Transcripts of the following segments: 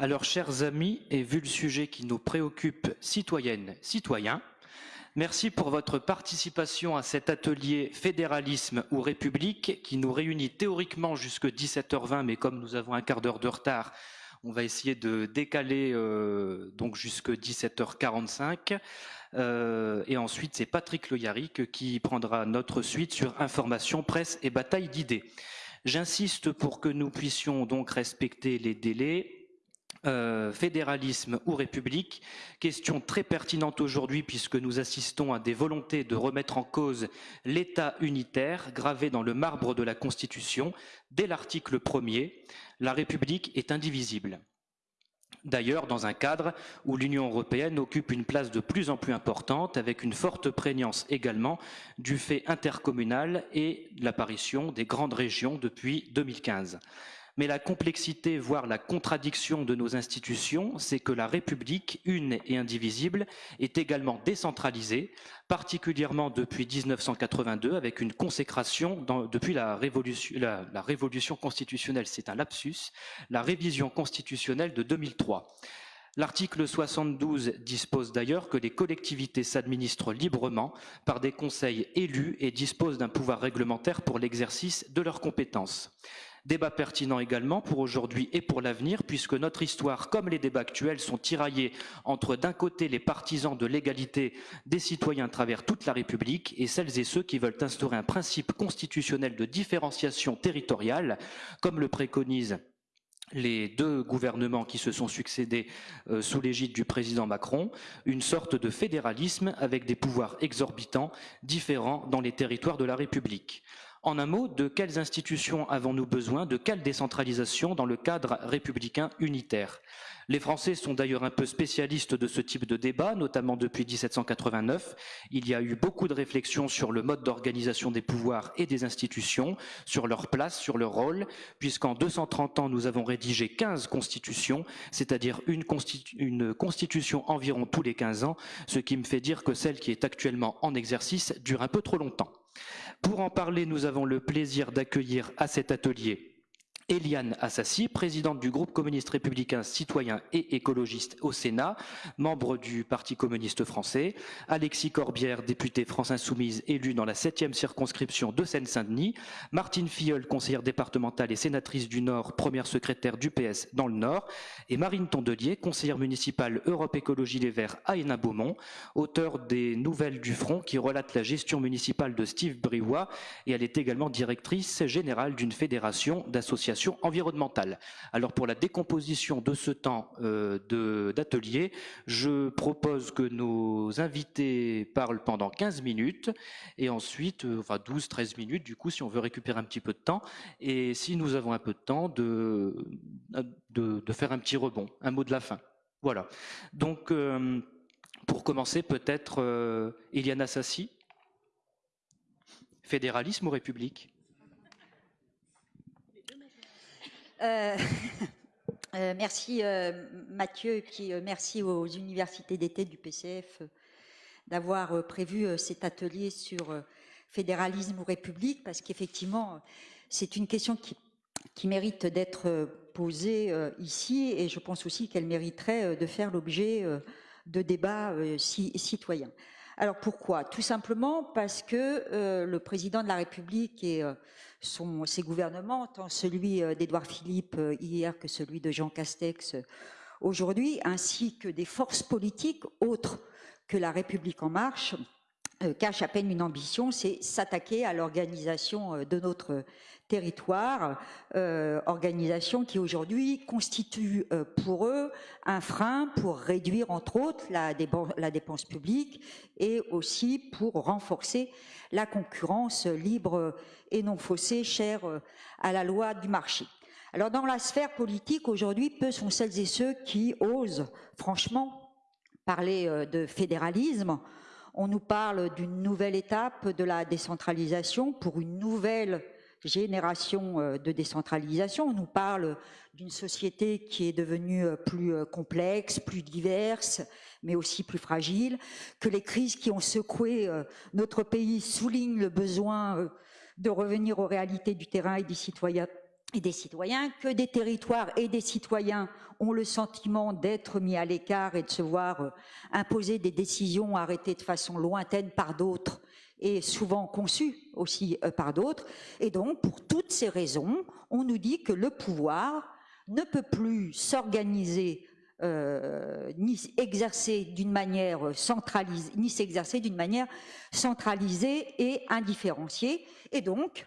Alors, chers amis, et vu le sujet qui nous préoccupe, citoyennes, citoyens, merci pour votre participation à cet atelier Fédéralisme ou République qui nous réunit théoriquement jusque 17h20, mais comme nous avons un quart d'heure de retard, on va essayer de décaler euh, donc jusque 17h45. Euh, et ensuite, c'est Patrick Loyaric qui prendra notre suite sur information, presse et bataille d'idées. J'insiste pour que nous puissions donc respecter les délais. Euh, fédéralisme ou république, question très pertinente aujourd'hui puisque nous assistons à des volontés de remettre en cause l'État unitaire gravé dans le marbre de la Constitution dès l'article 1er. La République est indivisible. D'ailleurs, dans un cadre où l'Union européenne occupe une place de plus en plus importante, avec une forte prégnance également du fait intercommunal et l'apparition des grandes régions depuis 2015 mais la complexité, voire la contradiction de nos institutions, c'est que la République, une et indivisible, est également décentralisée, particulièrement depuis 1982, avec une consécration depuis la révolution, constitutionnelle, c'est un lapsus, la révision constitutionnelle de 2003. L'article 72 dispose d'ailleurs que les collectivités s'administrent librement par des conseils élus et disposent d'un pouvoir réglementaire pour l'exercice de leurs compétences. Débat pertinent également pour aujourd'hui et pour l'avenir, puisque notre histoire, comme les débats actuels, sont tiraillés entre d'un côté les partisans de l'égalité des citoyens à travers toute la République et celles et ceux qui veulent instaurer un principe constitutionnel de différenciation territoriale, comme le préconisent les deux gouvernements qui se sont succédés euh, sous l'égide du président Macron, une sorte de fédéralisme avec des pouvoirs exorbitants différents dans les territoires de la République. En un mot, de quelles institutions avons-nous besoin, de quelle décentralisation dans le cadre républicain unitaire? Les Français sont d'ailleurs un peu spécialistes de ce type de débat, notamment depuis 1789. Il y a eu beaucoup de réflexions sur le mode d'organisation des pouvoirs et des institutions, sur leur place, sur leur rôle, puisqu'en 230 ans, nous avons rédigé 15 constitutions, c'est-à-dire une, une constitution environ tous les 15 ans, ce qui me fait dire que celle qui est actuellement en exercice dure un peu trop longtemps. Pour en parler, nous avons le plaisir d'accueillir à cet atelier Eliane Assassi, présidente du groupe communiste républicain citoyen et écologiste au Sénat, membre du Parti communiste français, Alexis Corbière, député France Insoumise, élu dans la septième circonscription de Seine-Saint-Denis, Martine Filleul, conseillère départementale et sénatrice du Nord, première secrétaire du PS dans le Nord, et Marine Tondelier, conseillère municipale Europe Écologie Les Verts à Hénin-Beaumont, auteur des Nouvelles du Front qui relatent la gestion municipale de Steve Briouat, et elle est également directrice générale d'une fédération d'associations environnementale. Alors pour la décomposition de ce temps euh, d'atelier, je propose que nos invités parlent pendant 15 minutes et ensuite, euh, enfin 12-13 minutes du coup si on veut récupérer un petit peu de temps et si nous avons un peu de temps de, de, faire un petit rebond, un mot de la fin. Voilà. Donc euh, pour commencer peut-être Iliana Sassi, fédéralisme ou république? Euh, euh, merci euh, Mathieu, qui merci aux universités d'été du PCF d'avoir prévu cet atelier sur fédéralisme ou république, parce qu'effectivement, c'est une question qui, mérite d'être posée ici, et je pense aussi qu'elle mériterait de faire l'objet de débats citoyens. Alors pourquoi? Tout simplement parce que le président de la République et son, ses gouvernements, tant celui euh, d'Édouard Philippe euh, hier que celui de Jean Castex euh, aujourd'hui, ainsi que des forces politiques autres que la République en marche, cachent à peine une ambition, c'est s'attaquer à l'organisation de notre territoire, organisation qui aujourd'hui constitue pour eux un frein pour réduire entre autres la dépense publique et aussi pour renforcer la concurrence libre et non faussée, chère euh, à la loi du marché. Alors dans la sphère politique aujourd'hui, peu sont celles et ceux qui osent franchement parler euh, de fédéralisme. On nous parle d'une nouvelle étape de la décentralisation pour une nouvelle génération euh, de décentralisation. On nous parle d'une société qui est devenue plus complexe, plus diverse, mais aussi plus fragile, que les crises qui ont secoué notre pays soulignent le besoin de revenir aux réalités du terrain et des citoyens et des citoyens, que des territoires et des citoyens ont le sentiment d'être mis à l'écart et de se voir euh, imposer des décisions arrêtées de façon lointaine par d'autres et souvent conçues aussi euh, par d'autres. Et donc, pour toutes ces raisons, on nous dit que le pouvoir ne peut plus s'organiser euh, ni exercer d'une manière centralisée, ni s'exercer d'une manière centralisée et indifférenciée. Et donc,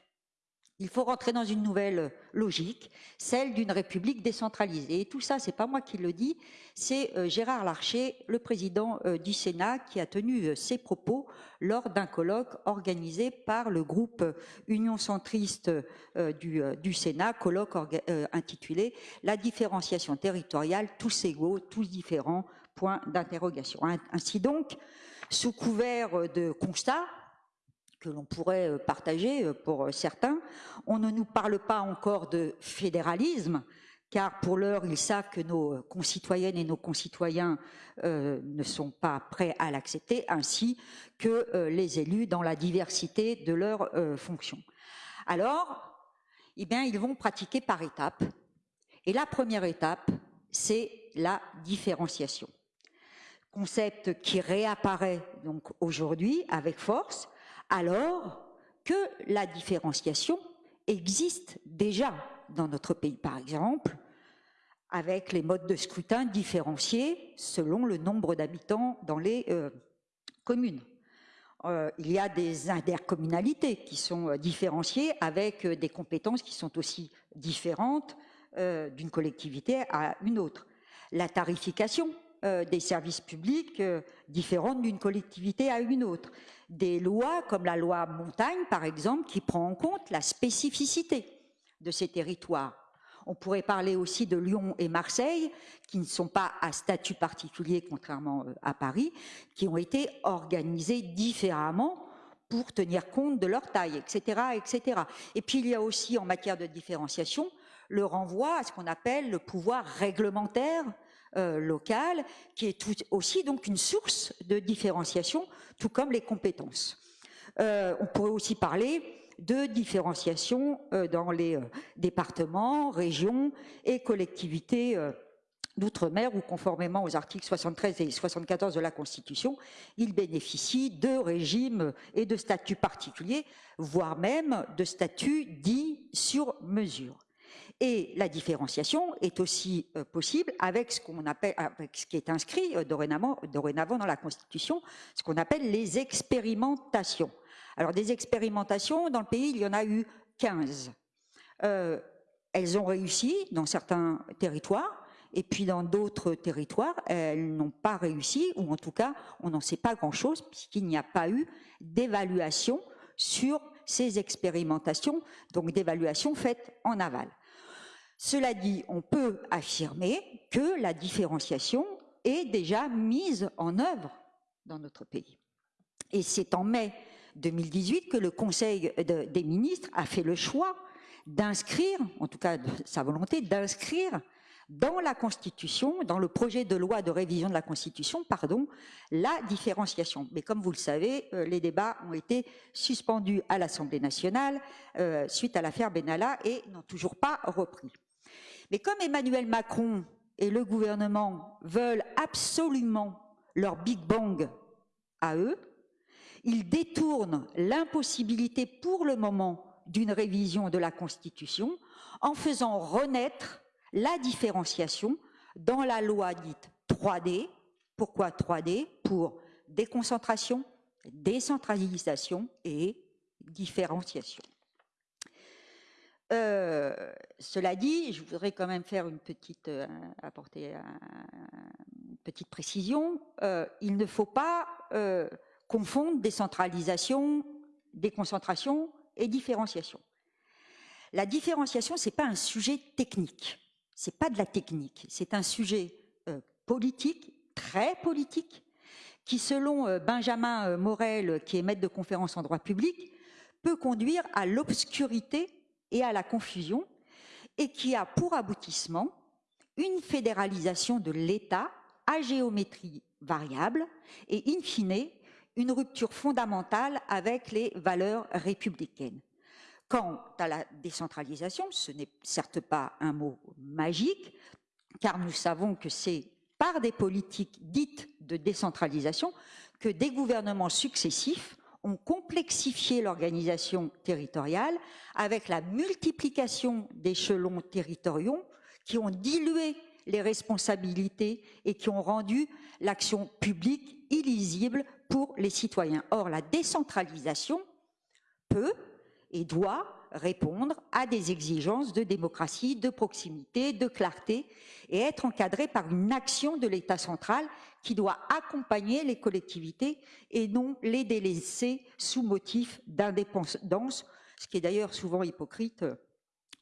il faut rentrer dans une nouvelle logique, celle d'une république décentralisée. Et tout ça, c'est pas moi qui le dis, c'est euh, Gérard Larcher, le président euh, du Sénat, qui a tenu euh, ces propos lors d'un colloque organisé par le groupe Union centriste du, du, Sénat, colloque intitulé La différenciation territoriale, tous égaux, tous différents, point d'interrogation. Ainsi donc, sous couvert de constats, que l'on pourrait euh, partager euh, pour euh, certains. On ne nous parle pas encore de fédéralisme, car pour l'heure, ils savent que nos concitoyennes et nos concitoyens ne sont pas prêts à l'accepter, ainsi que les élus dans la diversité de leurs fonctions. Alors, eh bien, ils vont pratiquer par étapes. Et la première étape, c'est la différenciation. Concept qui réapparaît donc aujourd'hui avec force, alors que la différenciation existe déjà dans notre pays, par exemple, avec les modes de scrutin différenciés selon le nombre d'habitants dans les euh, communes. Euh, il y a des intercommunalités qui sont euh, différenciées avec des compétences qui sont aussi différentes d'une collectivité à une autre. La tarification des services publics différente d'une collectivité à une autre des lois comme la loi montagne, par exemple, qui prend en compte la spécificité de ces territoires. On pourrait parler aussi de Lyon et Marseille, qui ne sont pas à statut particulier, contrairement euh, à Paris, qui ont été organisés différemment pour tenir compte de leur taille, etc., etc. Et puis il y a aussi, en matière de différenciation, le renvoi à ce qu'on appelle le pouvoir réglementaire euh, local, qui est aussi donc une source de différenciation tout comme les compétences. Euh, on pourrait aussi parler de différenciation euh, dans les départements, régions et collectivités d'outre-mer où, conformément aux articles 73 et 74 de la Constitution, ils bénéficient de régimes et de statuts particuliers, voire même de statuts dits sur mesure. Et la différenciation est aussi euh, possible avec ce qu'on appelle, avec ce qui est inscrit euh, dorénavant, dans la Constitution, ce qu'on appelle les expérimentations. Alors des expérimentations, dans le pays, il y en a eu 15. Euh, elles ont réussi dans certains territoires, et puis dans d'autres territoires, elles n'ont pas réussi, ou en tout cas, on n'en sait pas grand-chose, puisqu'il n'y a pas eu d'évaluation sur ces expérimentations, donc d'évaluation faite en aval. Cela dit, on peut affirmer que la différenciation est déjà mise en œuvre dans notre pays. Et c'est en mai 2018 que le Conseil des ministres a fait le choix d'inscrire, en tout cas de sa volonté, d'inscrire dans la Constitution, dans le projet de loi de révision de la Constitution, pardon, la différenciation. Mais comme vous le savez, euh, les débats ont été suspendus à l'Assemblée nationale euh, suite à l'affaire Benalla et n'ont toujours pas repris. Mais comme Emmanuel Macron et le gouvernement veulent absolument leur Big Bang à eux, ils détournent l'impossibilité pour le moment d'une révision de la Constitution en faisant renaître la différenciation dans la loi dite 3D. Pourquoi 3D Pour déconcentration, décentralisation et différenciation. Euh, cela dit, je voudrais quand même faire une petite, euh, apporter une petite précision. Euh, il ne faut pas confondre décentralisation, déconcentration et différenciation. La différenciation, c'est pas un sujet technique, c'est pas de la technique, c'est un sujet politique, très politique, qui, selon Benjamin Morel, qui est maître de conférence en droit public, peut conduire à l'obscurité et à la confusion, et qui a pour aboutissement une fédéralisation de l'État à géométrie variable et, in fine, une rupture fondamentale avec les valeurs républicaines. Quant à la décentralisation, ce n'est certes pas un mot magique, car nous savons que c'est par des politiques dites de décentralisation que des gouvernements successifs ont complexifié l'organisation territoriale avec la multiplication d'échelons territoriaux qui ont dilué les responsabilités et qui ont rendu l'action publique illisible pour les citoyens. Or, la décentralisation peut et doit répondre à des exigences de démocratie, de proximité, de clarté et être encadrée par une action de l'État central qui doit accompagner les collectivités et non les délaisser sous motif d'indépendance, ce qui est d'ailleurs souvent hypocrite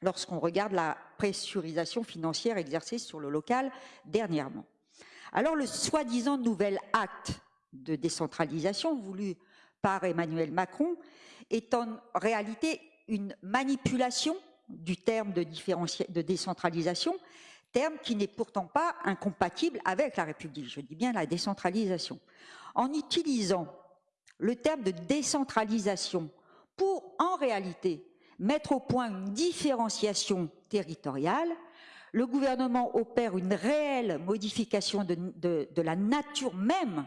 lorsqu'on regarde la pressurisation financière exercée sur le local dernièrement. Alors le soi-disant nouvel acte de décentralisation voulu par Emmanuel Macron est en réalité une manipulation du terme de, décentralisation, terme qui n'est pourtant pas incompatible avec la République, je dis bien la décentralisation. En utilisant le terme de décentralisation pour, en réalité, mettre au point une différenciation territoriale, le gouvernement opère une réelle modification de la nature même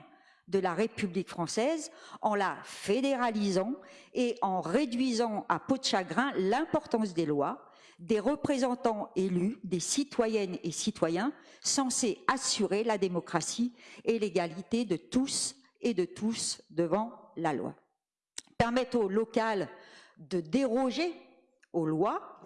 de la République française en la fédéralisant et en réduisant à peau de chagrin l'importance des lois, des représentants élus, des citoyennes et citoyens censés assurer la démocratie et l'égalité de tous et de tous devant la loi. Permettre au local de déroger aux lois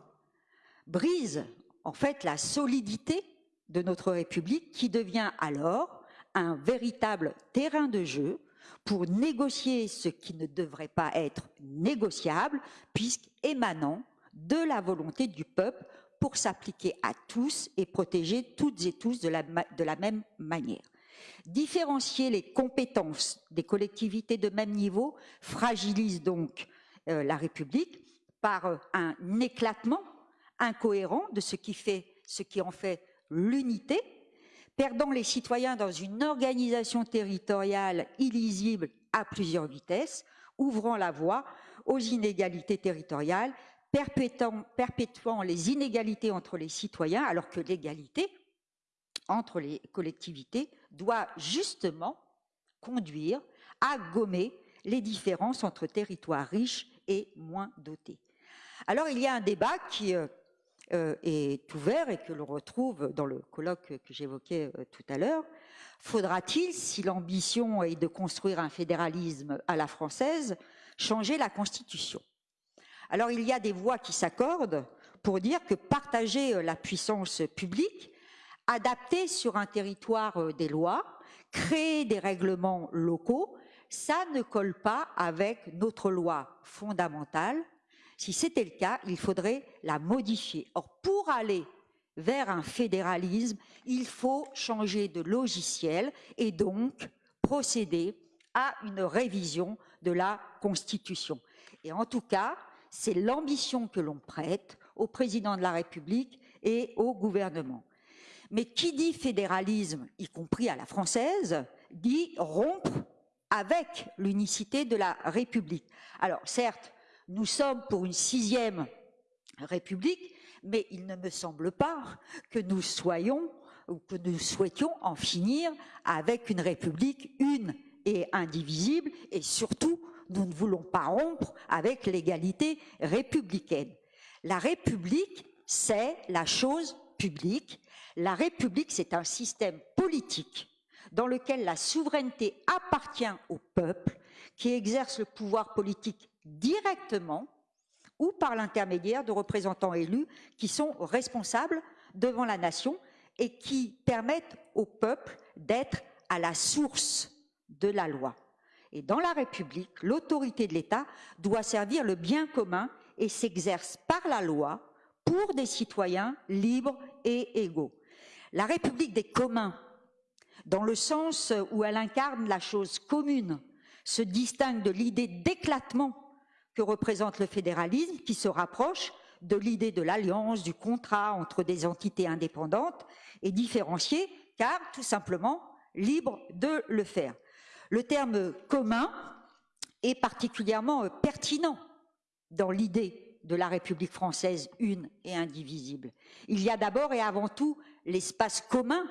brise en fait la solidité de notre République qui devient alors un véritable terrain de jeu pour négocier ce qui ne devrait pas être négociable, puisqu'émanant de la volonté du peuple pour s'appliquer à tous et protéger toutes et tous de la, même manière. Différencier les compétences des collectivités de même niveau fragilise donc euh, la République par euh, un éclatement incohérent de ce qui, fait, ce qui en fait l'unité perdant les citoyens dans une organisation territoriale illisible à plusieurs vitesses, ouvrant la voie aux inégalités territoriales, perpétuant, perpétuant les inégalités entre les citoyens, alors que l'égalité entre les collectivités doit justement conduire à gommer les différences entre territoires riches et moins dotés. Alors il y a un débat qui euh, est ouvert et que l'on retrouve dans le colloque que j'évoquais euh, tout à l'heure. Faudra-t-il, si l'ambition est de construire un fédéralisme à la française, changer la Constitution? Alors il y a des voix qui s'accordent pour dire que partager euh, la puissance publique, adapter sur un territoire des lois, créer des règlements locaux, ça ne colle pas avec notre loi fondamentale si c'était le cas, il faudrait la modifier. Or, pour aller vers un fédéralisme, il faut changer de logiciel et donc procéder à une révision de la Constitution. Et en tout cas, c'est l'ambition que l'on prête au président de la République et au gouvernement. Mais qui dit fédéralisme, y compris à la française, dit rompre avec l'unicité de la République. Alors certes, nous sommes pour une sixième République, mais il ne me semble pas que nous soyons ou que nous souhaitions en finir avec une République une et indivisible, et surtout, nous ne voulons pas rompre avec l'égalité républicaine. La République, c'est la chose publique. La République, c'est un système politique dans lequel la souveraineté appartient au peuple, qui exerce le pouvoir politique directement ou par l'intermédiaire de représentants élus qui sont responsables devant la nation et qui permettent au peuple d'être à la source de la loi. Et dans la République, l'autorité de l'État doit servir le bien commun et s'exerce par la loi pour des citoyens libres et égaux. La République des communs, dans le sens où elle incarne la chose commune, se distingue de l'idée d'éclatement que représente le fédéralisme, qui se rapproche de l'idée de l'alliance, du contrat entre des entités indépendantes et différenciées, car tout simplement libre de le faire. Le terme commun est particulièrement pertinent dans l'idée de la République française une et indivisible. Il y a d'abord et avant tout l'espace commun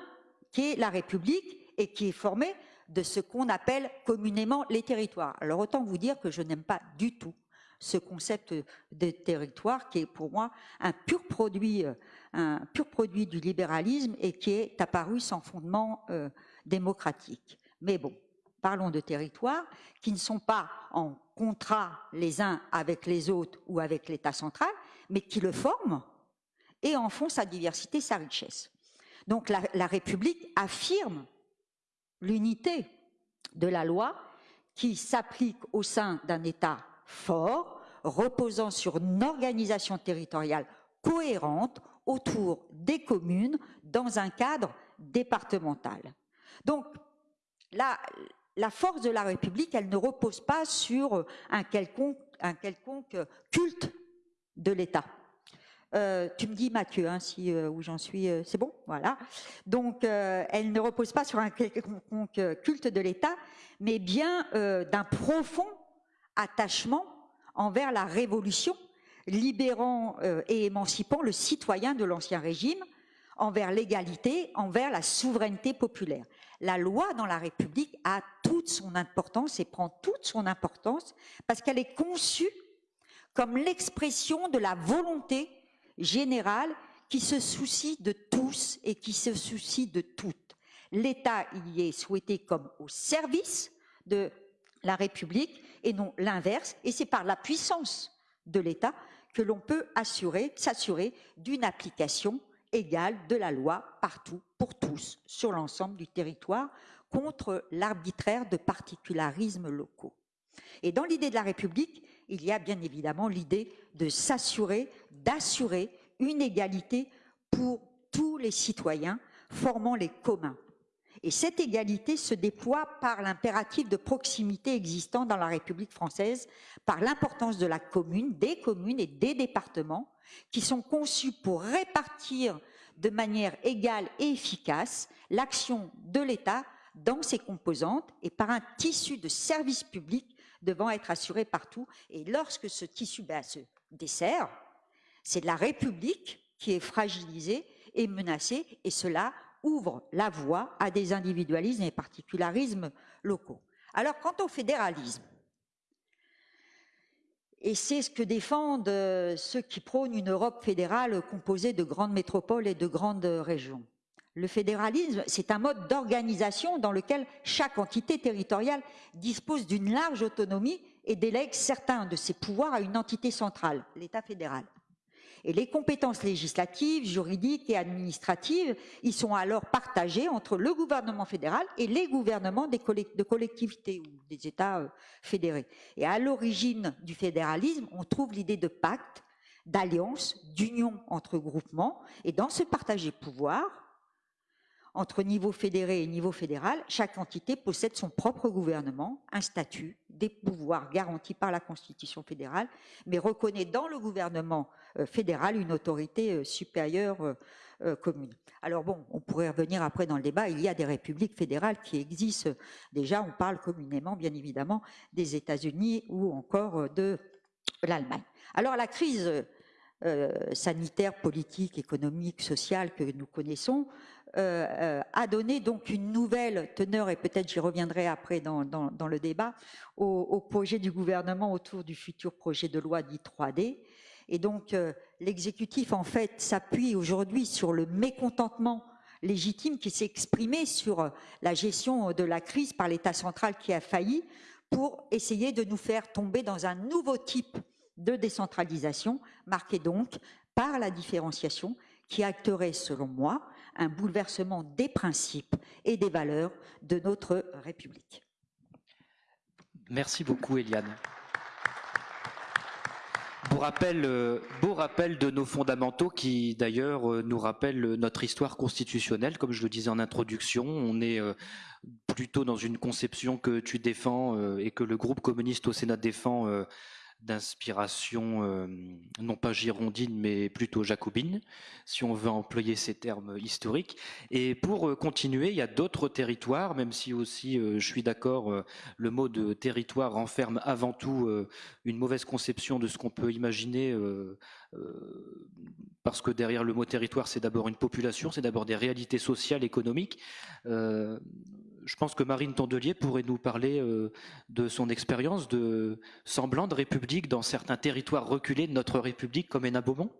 qui est la République et qui est formé de ce qu'on appelle communément les territoires. Alors autant vous dire que je n'aime pas du tout ce concept de territoire qui est pour moi un pur produit, euh, un pur produit du libéralisme et qui est apparu sans fondement euh, démocratique. Mais bon, parlons de territoires qui ne sont pas en contrat les uns avec les autres ou avec l'État central, mais qui le forment et en font sa diversité, sa richesse. Donc la, la République affirme l'unité de la loi qui s'applique au sein d'un État fort, reposant sur une organisation territoriale cohérente autour des communes dans un cadre départemental. Donc, la, force de la République, elle ne repose pas sur un quelconque, culte de l'État. Euh, tu me dis Mathieu, hein, euh, où j'en suis, euh, c'est bon, voilà. Donc, elle ne repose pas sur un quelconque culte de l'État, mais bien d'un profond attachement envers la révolution, libérant et émancipant le citoyen de l'ancien régime, envers l'égalité, envers la souveraineté populaire. La loi dans la République a toute son importance et prend toute son importance parce qu'elle est conçue comme l'expression de la volonté générale qui se soucie de tous et qui se soucie de toutes. L'État y est souhaité comme au service de la République et non l'inverse. Et c'est par la puissance de l'État que l'on peut assurer, s'assurer d'une application égale de la loi partout, pour tous, sur l'ensemble du territoire, contre l'arbitraire de particularismes locaux. Et dans l'idée de la République, il y a bien évidemment l'idée de s'assurer, d'assurer une égalité pour tous les citoyens formant les communs. Et cette égalité se déploie par l'impératif de proximité existant dans la République française, par l'importance de la commune, des communes et des départements, qui sont conçus pour répartir de manière égale et efficace l'action de l'État dans ses composantes et par un tissu de services publics devant être assuré partout. Et lorsque ce tissu ben, se dessert, c'est la République qui est fragilisée et menacée, et cela ouvre la voie à des individualismes et particularismes locaux. Alors, quant au fédéralisme, et c'est ce que défendent euh, ceux qui prônent une Europe fédérale composée de grandes métropoles et de grandes régions. Le fédéralisme, c'est un mode d'organisation dans lequel chaque entité territoriale dispose d'une large autonomie et délègue certains de ses pouvoirs à une entité centrale, l'État fédéral. Et les compétences législatives, juridiques et administratives, ils sont alors partagées entre le gouvernement fédéral et les gouvernements des de collectivités ou des États euh, fédérés. Et à l'origine du fédéralisme, on trouve l'idée de pacte, d'alliance, d'union entre groupements. Et dans ce partagé pouvoir, entre niveau fédéré et niveau fédéral, chaque entité possède son propre gouvernement, un statut, des pouvoirs garantis par la Constitution fédérale, mais reconnaît dans le gouvernement euh, fédéral une autorité euh, supérieure euh, commune. Alors bon, on pourrait revenir après dans le débat, il y a des républiques fédérales qui existent déjà, on parle communément bien évidemment des États-Unis ou encore de l'Allemagne. Alors la crise sanitaire, politique, économique, sociale que nous connaissons euh, euh, a donné donc une nouvelle teneur, et peut-être j'y reviendrai après dans, le débat, au, projet du gouvernement autour du futur projet de loi dit 3D. Et donc euh, l'exécutif en fait s'appuie aujourd'hui sur le mécontentement légitime qui s'est exprimé sur la gestion de la crise par l'État central qui a failli pour essayer de nous faire tomber dans un nouveau type de décentralisation, marqué donc par la différenciation qui acterait, selon moi, un bouleversement des principes et des valeurs de notre République. Merci beaucoup, Eliane. Beau rappel, euh, de nos fondamentaux qui d'ailleurs euh, nous rappellent notre histoire constitutionnelle. Comme je le disais en introduction, on est euh, plutôt dans une conception que tu défends et que le groupe communiste au Sénat défend d'inspiration euh, non pas girondine mais plutôt jacobine, si on veut employer ces termes historiques. Et pour euh, continuer, il y a d'autres territoires, même si aussi euh, je suis d'accord, le mot de territoire renferme avant tout une mauvaise conception de ce qu'on peut imaginer, parce que derrière le mot territoire, c'est d'abord une population, c'est d'abord des réalités sociales, économiques je pense que Marine Tondelier pourrait nous parler euh, de son expérience de semblant de république dans certains territoires reculés de notre république comme Hénin Beaumont.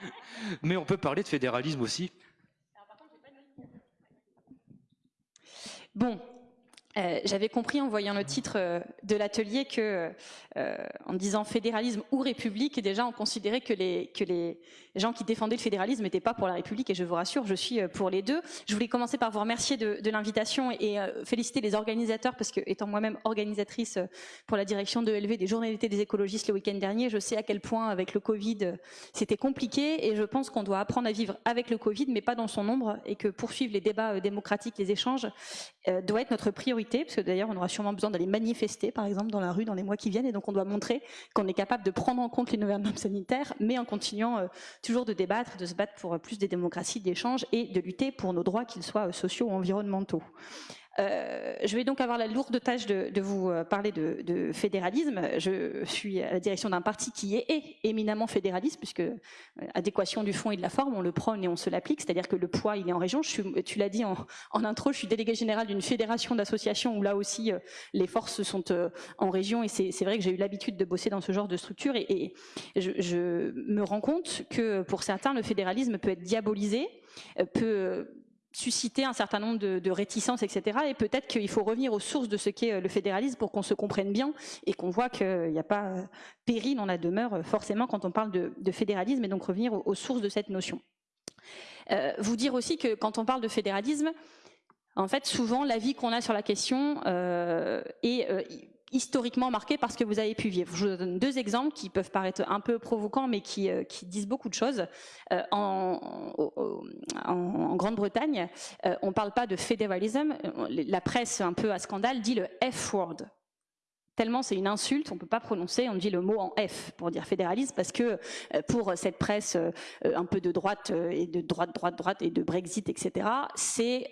Mais on peut parler de fédéralisme aussi. Bon, euh, j'avais compris en voyant le titre euh, de l'atelier que, euh, en disant fédéralisme ou république, déjà on considérait que les, gens qui défendaient le fédéralisme n'étaient pas pour la République, et je vous rassure, je suis pour les deux. Je voulais commencer par vous remercier de, l'invitation et féliciter les organisateurs, parce que étant moi-même organisatrice pour la direction de LV des Journées d'été des écologistes le week-end dernier, je sais à quel point avec le Covid c'était compliqué, et je pense qu'on doit apprendre à vivre avec le Covid, mais pas dans son nombre, et que poursuivre les débats démocratiques, les échanges, doit être notre priorité parce que d'ailleurs on aura sûrement besoin d'aller manifester, par exemple, dans la rue dans les mois qui viennent, et donc on doit montrer qu'on est capable de prendre en compte les nouvelles normes sanitaires, mais en continuant euh, toujours de débattre, de se battre pour plus de démocratie, d'échange et de lutter pour nos droits, qu'ils soient euh, sociaux ou environnementaux. Euh, je vais donc avoir la lourde tâche de, vous euh, parler de, fédéralisme. Je suis à la direction d'un parti qui est, éminemment fédéraliste, puisque euh, adéquation du fond et de la forme, on le prône et on se l'applique, c'est-à-dire que le poids, il est en région. Je suis, tu l'as dit en, intro, je suis délégué général d'une fédération d'associations où là aussi les forces sont en région, et c'est vrai que j'ai eu l'habitude de bosser dans ce genre de structure, et, je, je me rends compte que pour certains, le fédéralisme peut être diabolisé, peut susciter un certain nombre de, réticences, etc. Et peut-être qu'il faut revenir aux sources de ce qu'est euh, le fédéralisme pour qu'on se comprenne bien et qu'on voit qu'il n'y a pas euh, péril dans la demeure euh, forcément quand on parle de, fédéralisme et donc revenir aux, sources de cette notion. vous dire aussi que quand on parle de fédéralisme, en fait, souvent, l'avis qu'on a sur la question est historiquement marqué par ce que vous avez pu vivre. Je vous donne deux exemples qui peuvent paraître un peu provocants, mais qui, euh, disent beaucoup de choses. Euh, en, Grande-Bretagne, euh, on ne parle pas de fédéralisme. La presse, un peu à scandale, dit le F-word tellement c'est une insulte, on ne peut pas prononcer, on dit le mot en F pour dire fédéralisme, parce que euh, pour cette presse euh, un peu de droite euh, et de droite, droite, droite et de Brexit, etc., c'est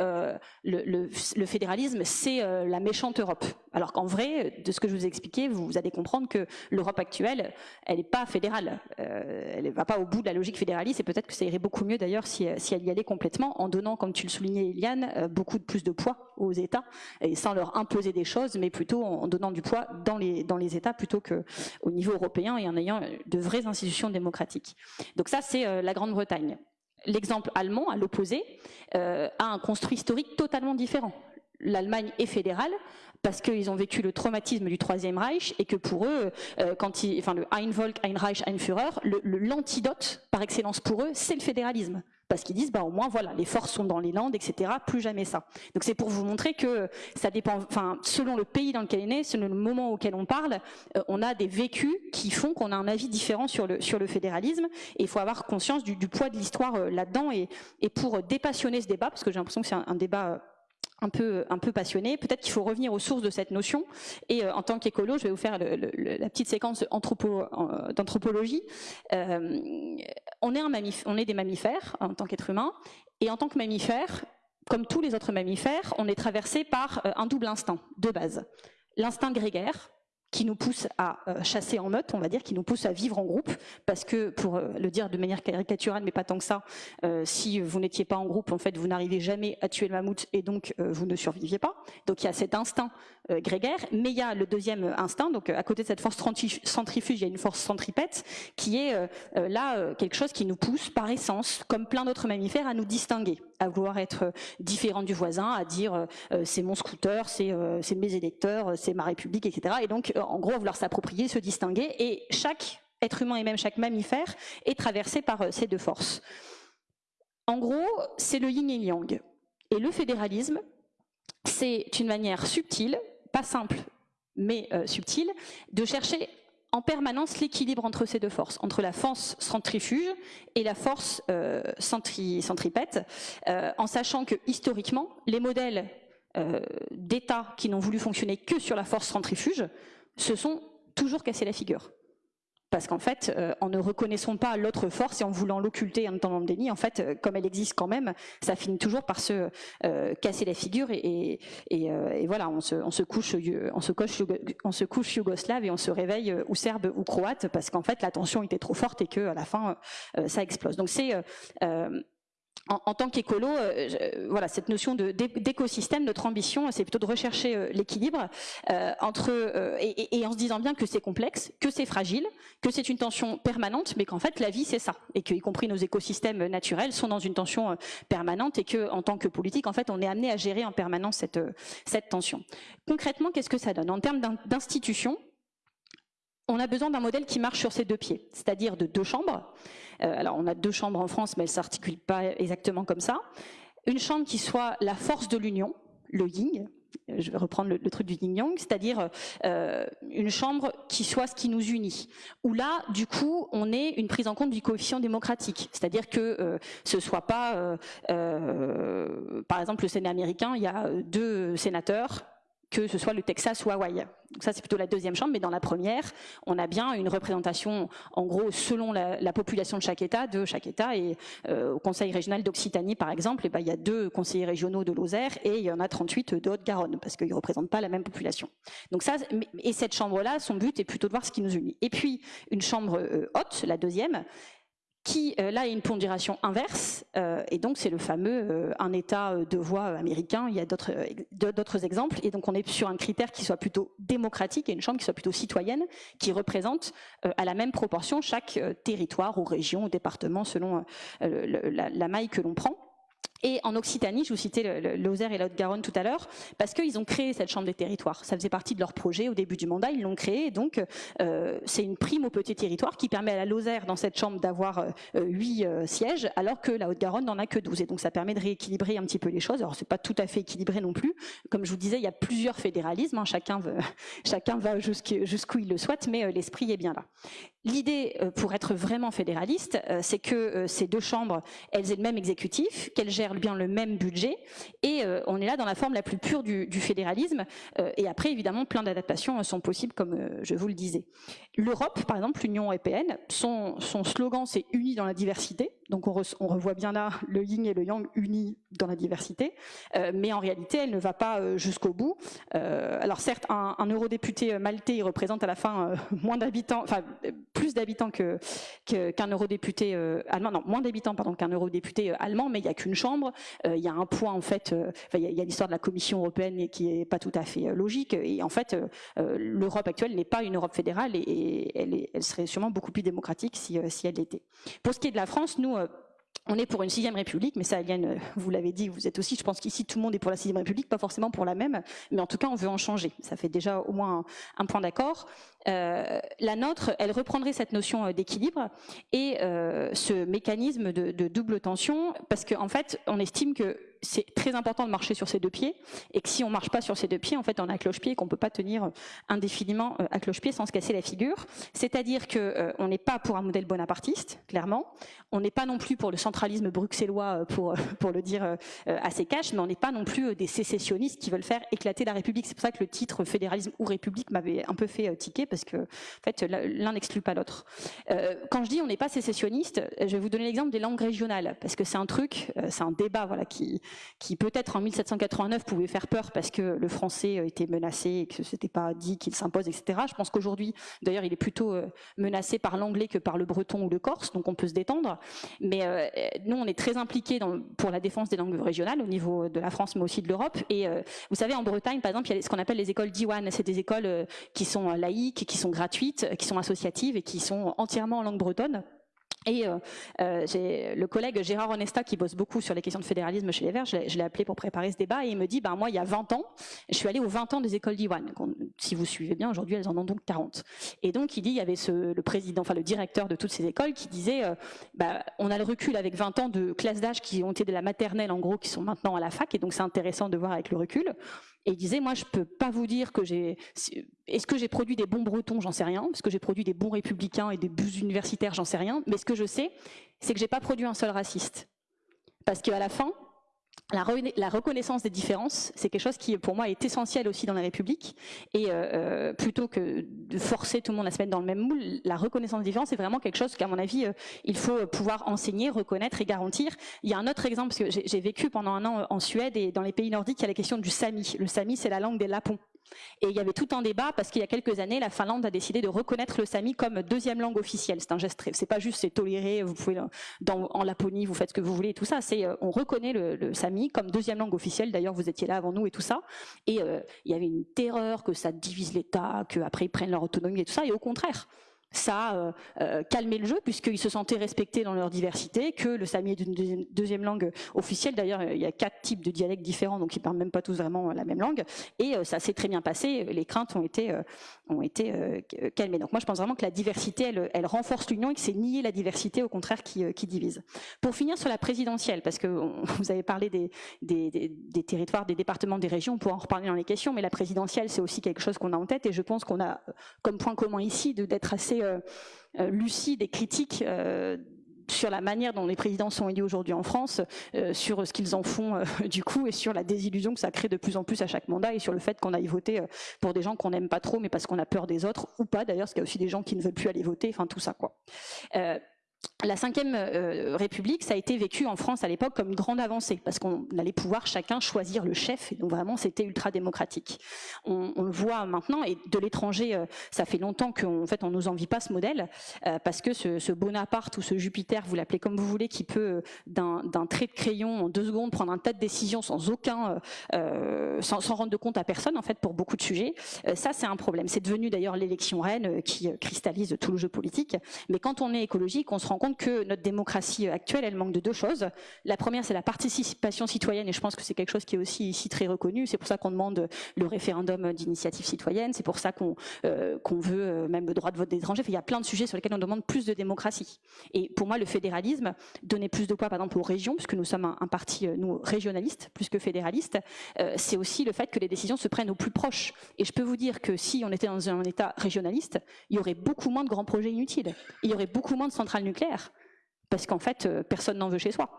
le, fédéralisme, c'est la méchante Europe. Alors qu'en vrai, de ce que je vous ai expliqué, vous allez comprendre que l'Europe actuelle, elle n'est pas fédérale, elle ne va pas au bout de la logique fédéraliste, et peut-être que ça irait beaucoup mieux d'ailleurs si, si, elle y allait complètement, en donnant, comme tu le soulignais, Eliane, beaucoup de plus de poids aux États, et sans leur imposer des choses, mais plutôt en donnant du poids dans les, dans les États plutôt qu'au niveau européen et en ayant de vraies institutions démocratiques. Donc ça, c'est euh, la Grande-Bretagne. L'exemple allemand, à l'opposé, euh, a un construit historique totalement différent. L'Allemagne est fédérale parce qu'ils ont vécu le traumatisme du Troisième Reich et que pour eux, euh, quand ils, enfin le Ein Volk, Ein Reich, Ein Führer, l'antidote par excellence pour eux, c'est le fédéralisme parce qu'ils disent bah au moins voilà les forces sont dans les Landes etc plus jamais ça. Donc c'est pour vous montrer que ça dépend enfin selon le pays dans lequel on est né selon le moment auquel on parle euh, on a des vécus qui font qu'on a un avis différent sur le sur le fédéralisme et il faut avoir conscience du, poids de l'histoire euh, là-dedans. Et, et pour dépassionner ce débat parce que j'ai l'impression que c'est un, débat euh, un peu, passionné. Peut-être qu'il faut revenir aux sources de cette notion. Et en tant qu'écolo, je vais vous faire la petite séquence d'anthropologie. Euh, on, est un on est des mammifères en tant qu'être humain. Et en tant que mammifère, comme tous les autres mammifères, on est traversé par euh, un double instinct de base. L'instinct grégaire, qui nous pousse à euh, chasser en meute, on va dire, qui nous pousse à vivre en groupe, parce que, pour euh, le dire de manière caricaturale, mais pas tant que ça, euh, si vous n'étiez pas en groupe, en fait, vous n'arrivez jamais à tuer le mammouth et donc vous ne surviviez pas. Donc il y a cet instinct grégaire, mais il y a le deuxième instinct, donc à côté de cette force centrifuge, il y a une force centripète, qui est là quelque chose qui nous pousse par essence, comme plein d'autres mammifères, à nous distinguer à vouloir être euh, différent du voisin, à dire euh, euh, c'est mon scooter, c'est mes électeurs, c'est ma république, etc. Et donc, en gros, vouloir s'approprier, se distinguer. Et chaque être humain et même chaque mammifère est traversé par ces deux forces. En gros, c'est le yin et yang. Et le fédéralisme, c'est une manière subtile, pas simple, mais subtile, de chercher en permanence l'équilibre entre ces deux forces, entre la force centrifuge et la force euh, centripète, euh, en sachant que historiquement, les modèles d'États qui n'ont voulu fonctionner que sur la force centrifuge se sont toujours cassés la figure parce qu'en fait, euh, en ne reconnaissant pas l'autre force et en voulant l'occulter en étant dans le déni, en fait, euh, comme elle existe quand même, ça finit toujours par se euh, casser la figure et, voilà, on se, couche, on se, on se couche yougoslave et on se réveille ou serbe ou croate parce qu'en fait la tension était trop forte et que à la fin ça explose. Donc c'est en, tant qu'écolo, euh, voilà, cette notion d'écosystème, notre ambition, c'est plutôt de rechercher euh, l'équilibre euh, entre et, en se disant bien que c'est complexe, que c'est fragile, que c'est une tension permanente, mais qu'en fait la vie c'est ça, et que y compris nos écosystèmes naturels sont dans une tension permanente, et que en tant que politique, en fait, on est amené à gérer en permanence cette cette tension. Concrètement, qu'est-ce que ça donne? En termes d'institutions On a besoin d'un modèle qui marche sur ses deux pieds, c'est-à-dire de deux chambres. Euh, alors on a deux chambres en France, mais elles ne s'articulent pas exactement comme ça. Une chambre qui soit la force de l'union, le yin, je vais reprendre le, truc du yin yang, c'est-à-dire euh, une chambre qui soit ce qui nous unit. Où là, du coup, on est une prise en compte du coefficient démocratique, c'est-à-dire que euh, ce soit pas, par exemple, le Sénat américain, il y a deux sénateurs que ce soit le Texas ou Hawaï. Donc ça, c'est plutôt la deuxième chambre, mais dans la première, on a bien une représentation, en gros, selon la, population de chaque État, de chaque État. Et euh, au Conseil régional d'Occitanie, par exemple, eh ben, il y a deux conseillers régionaux de Lozère et il y en a 38 de Haute-Garonne, parce qu'ils ne représentent pas la même population. Donc ça, et cette chambre-là, son but est plutôt de voir ce qui nous unit. Et puis, une chambre euh, haute, la deuxième, qui euh, là a une pondération inverse, euh, et donc c'est le fameux euh, un État de voix américain, il y a d'autres exemples, et donc on est sur un critère qui soit plutôt démocratique et une chambre qui soit plutôt citoyenne, qui représente à la même proportion chaque territoire ou région ou département selon la maille que l'on prend. Et en Occitanie, je vous citais Lozère et la Haute-Garonne tout à l'heure, parce qu'ils ont créé cette chambre des territoires. Ça faisait partie de leur projet au début du mandat, ils l'ont créé. donc, euh, c'est une prime au petit territoire qui permet à la Lozère, dans cette chambre, d'avoir euh, huit euh, sièges, alors que la Haute-Garonne n'en a que 12. Et donc, ça permet de rééquilibrer un petit peu les choses. Alors, c'est pas tout à fait équilibré non plus. Comme je vous disais, il y a plusieurs fédéralismes. Hein. Chacun va jusqu'où il le souhaite, mais l'esprit est bien là. L'idée, pour être vraiment fédéraliste, c'est que ces deux chambres, elles aient le même exécutif, qu'elles gèrent bien le même budget. Et euh, on est là dans la forme la plus pure du, fédéralisme. Euh, et après, évidemment, plein d'adaptations sont possibles, comme euh, je vous le disais. L'Europe, par exemple, l'Union européenne, son, son slogan, c'est « Unis dans la diversité ». Donc on, revoit bien là le yin et le yang unis dans la diversité, mais en réalité elle ne va pas jusqu'au bout. alors certes, un, eurodéputé maltais il représente à la fin moins d'habitants, enfin plus d'habitants que qu'un eurodéputé allemand, non moins d'habitants pardon qu'un eurodéputé allemand, mais il n'y a qu'une chambre euh, il y a un point en fait, euh, il y a, l'histoire de la Commission européenne qui est pas tout à fait euh, logique. Et en fait, l'Europe actuelle n'est pas une Europe fédérale et, elle, serait sûrement beaucoup plus démocratique si, si elle l'était. Pour ce qui est de la France, nous on est pour une sixième république, mais ça, Eliane, vous l'avez dit, vous êtes aussi, je pense qu'ici tout le monde est pour la sixième république, pas forcément pour la même, mais en tout cas on veut en changer. Ça fait déjà au moins un, point d'accord. La nôtre, elle reprendrait cette notion d'équilibre et ce mécanisme de, double tension, parce qu'en en fait, on estime que c'est très important de marcher sur ses deux pieds et que si on marche pas sur ses deux pieds, en fait, on a cloche-pied et qu'on peut pas tenir indéfiniment euh, à cloche-pied sans se casser la figure. C'est-à-dire que euh, on n'est pas pour un modèle bonapartiste, clairement. On n'est pas non plus pour le centralisme bruxellois, euh, pour pour le dire assez cash, mais on n'est pas non plus des sécessionnistes qui veulent faire éclater la République. C'est pour ça que le titre fédéralisme ou République m'avait un peu fait tiquer parce que en fait l'un n'exclut pas l'autre. quand je dis on n'est pas sécessionniste, je vais vous donner l'exemple des langues régionales parce que c'est un truc, c'est un débat voilà qui peut-être en 1789 pouvait faire peur parce que le français euh, était menacé et que ce n'était pas dit qu'il s'impose, etc. Je pense qu'aujourd'hui, d'ailleurs, il est plutôt euh, menacé par l'anglais que par le breton ou le corse, donc on peut se détendre. Mais euh, nous, on est très impliqués pour la défense des langues régionales au niveau de la France, mais aussi de l'Europe. Et vous savez, en Bretagne, par exemple, il y a ce qu'on appelle les écoles d'Iwan. C'est des écoles qui sont laïques, qui sont gratuites, qui sont associatives et qui sont entièrement en langue bretonne. Et euh, euh, le collègue Gérard Onesta qui bosse beaucoup sur les questions de fédéralisme chez les Verts, je l'ai appelé pour préparer ce débat et il me dit, ben moi il y a 20 ans, je suis allé aux 20 ans des écoles d'Iwan. Si vous suivez bien, aujourd'hui elles en ont donc 40. Et donc il dit, il y avait le président, enfin le directeur de toutes ces écoles qui disait, euh, bah, on a le recul avec 20 ans de classes d'âge qui ont été de la maternelle en gros, qui sont maintenant à la fac et donc c'est intéressant de voir avec le recul. Et il disait, moi, je peux pas vous dire que j'ai... Est-ce que j'ai produit des bons bretons? J'en sais rien. Est-ce que j'ai produit des bons républicains et des bus universitaires? J'en sais rien. Mais ce que je sais, c'est que j'ai pas produit un seul raciste. Parce qu'à la fin, la, reconnaissance des différences, c'est quelque chose qui, pour moi, est essentiel aussi dans la République. Et euh, euh, plutôt que de forcer tout le monde à se mettre dans le même moule, la reconnaissance des différences, c'est vraiment quelque chose qu'à mon avis, euh, il faut pouvoir enseigner, reconnaître et garantir. Il y a un autre exemple, parce que j'ai vécu pendant un an en Suède et dans les pays nordiques, il y a la question du sami. Le sami, c'est la langue des lapons. Et il y avait tout un débat parce qu'il y a quelques années, la Finlande a décidé de reconnaître le sami comme deuxième langue officielle. C'est un geste, c'est pas juste c'est toléré, vous pouvez en Laponie, vous faites ce que vous voulez et tout ça. Euh, on reconnaît le, sami comme deuxième langue officielle. D'ailleurs, vous étiez là avant nous et tout ça. Et euh, il y avait une terreur que ça divise l'État, qu'après ils prennent leur autonomie et tout ça. Et au contraire, ça a euh, euh, calmé le jeu puisqu'ils se sentaient respectés dans leur diversité, que le sami est une deuxième, langue officielle. D'ailleurs, il y a quatre types de dialectes différents, donc ils parlent même pas tous vraiment la même langue. Et euh, ça s'est très bien passé. Les craintes ont été ont été calmées. Donc moi, je pense vraiment que la diversité, elle, elle renforce l'union et que c'est nier la diversité, au contraire, qui, qui, divise. Pour finir sur la présidentielle, parce que vous avez parlé des, des, des, territoires, des départements, des régions, on pourra en reparler dans les questions, mais la présidentielle, c'est aussi quelque chose qu'on a en tête et je pense qu'on a comme point commun ici d'être assez euh, euh, lucide et critique euh, sur la manière dont les présidents sont élus aujourd'hui en France, sur ce qu'ils en font du coup et sur la désillusion que ça crée de plus en plus à chaque mandat et sur le fait qu'on aille voter pour des gens qu'on n'aime pas trop mais parce qu'on a peur des autres ou pas d'ailleurs parce qu'il y a aussi des gens qui ne veulent plus aller voter, enfin tout ça quoi la Ve euh, République, ça a été vécu en France à l'époque comme une grande avancée, parce qu'on allait pouvoir chacun choisir le chef, et donc vraiment c'était ultra démocratique. On, le voit maintenant, et de l'étranger, euh, ça fait longtemps qu'en fait on nous envie pas ce modèle, euh, parce que ce, Bonaparte ou ce Jupiter, vous l'appelez comme vous voulez, qui peut d'un trait de crayon en deux secondes prendre un tas de décisions sans aucun, sans, sans, rendre de compte à personne en fait pour beaucoup de sujets, ça c'est un problème. C'est devenu d'ailleurs l'élection reine qui cristallise tout le jeu politique, mais quand on est écologique, on se rend compte que notre démocratie actuelle, elle manque de deux choses. La première, c'est la participation citoyenne, et je pense que c'est quelque chose qui est aussi ici très reconnu. C'est pour ça qu'on demande le référendum d'initiative citoyenne, c'est pour ça qu'on euh, veut euh, même le droit de vote des étrangers. il y a plein de sujets sur lesquels on demande plus de démocratie. Et pour moi, le fédéralisme, donner plus de poids, par exemple, aux régions, puisque nous sommes un, parti, euh, nous, régionaliste, plus que fédéraliste, c'est aussi le fait que les décisions se prennent au plus proche. Et je peux vous dire que si on était dans un État régionaliste, il y aurait beaucoup moins de grands projets inutiles. Il y aurait beaucoup moins de centrales nucléaires parce qu'en fait, euh, personne n'en veut chez soi.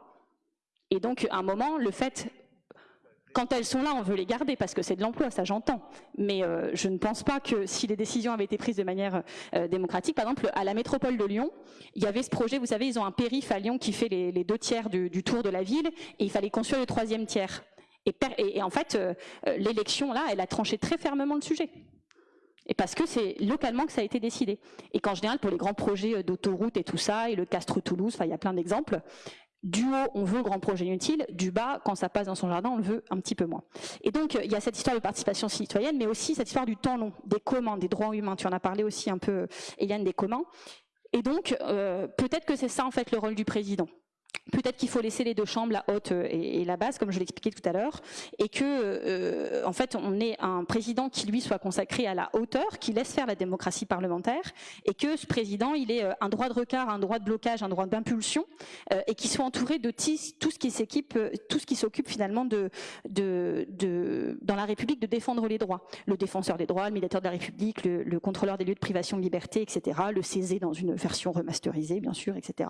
Et donc, à un moment, le fait, quand elles sont là, on veut les garder parce que c'est de l'emploi, ça j'entends. Mais euh, je ne pense pas que si les décisions avaient été prises de manière euh, démocratique, par exemple, à la métropole de Lyon, il y avait ce projet, vous savez, ils ont un périph à Lyon qui fait les, deux tiers du, tour de la ville, et il fallait construire le troisième tiers. Et, en fait, l'élection, là, elle a tranché très fermement le sujet. Et parce que c'est localement que ça a été décidé. Et qu'en général, pour les grands projets euh, d'autoroute et tout ça, et le Castres-Toulouse, il y a plein d'exemples, du haut, on veut grand projet inutile, du bas, quand ça passe dans son jardin, on le veut un petit peu moins. Et donc, il y a cette histoire de participation citoyenne, mais aussi cette histoire du temps long, des communs, des droits humains. Tu en as parlé aussi un peu, Eliane, des communs. Et donc, euh, peut-être que c'est ça, en fait, le rôle du président. Peut-être qu'il faut laisser les deux chambres, la haute euh, et, la basse, comme je l'expliquais tout à l'heure, et que, euh, en fait, on ait un président qui lui soit consacré à la hauteur, qui laisse faire la démocratie parlementaire, et que ce président, il ait euh, un droit de regard, un droit de blocage, un droit d'impulsion, et qu'il soit entouré de tout ce qui s'équipe, tout ce qui s'occupe finalement dans la République, de défendre les droits. Le défenseur des droits, le médiateur de la République, le, contrôleur des lieux de privation de liberté, etc. Le CESE dans une version remasterisée, bien sûr, etc.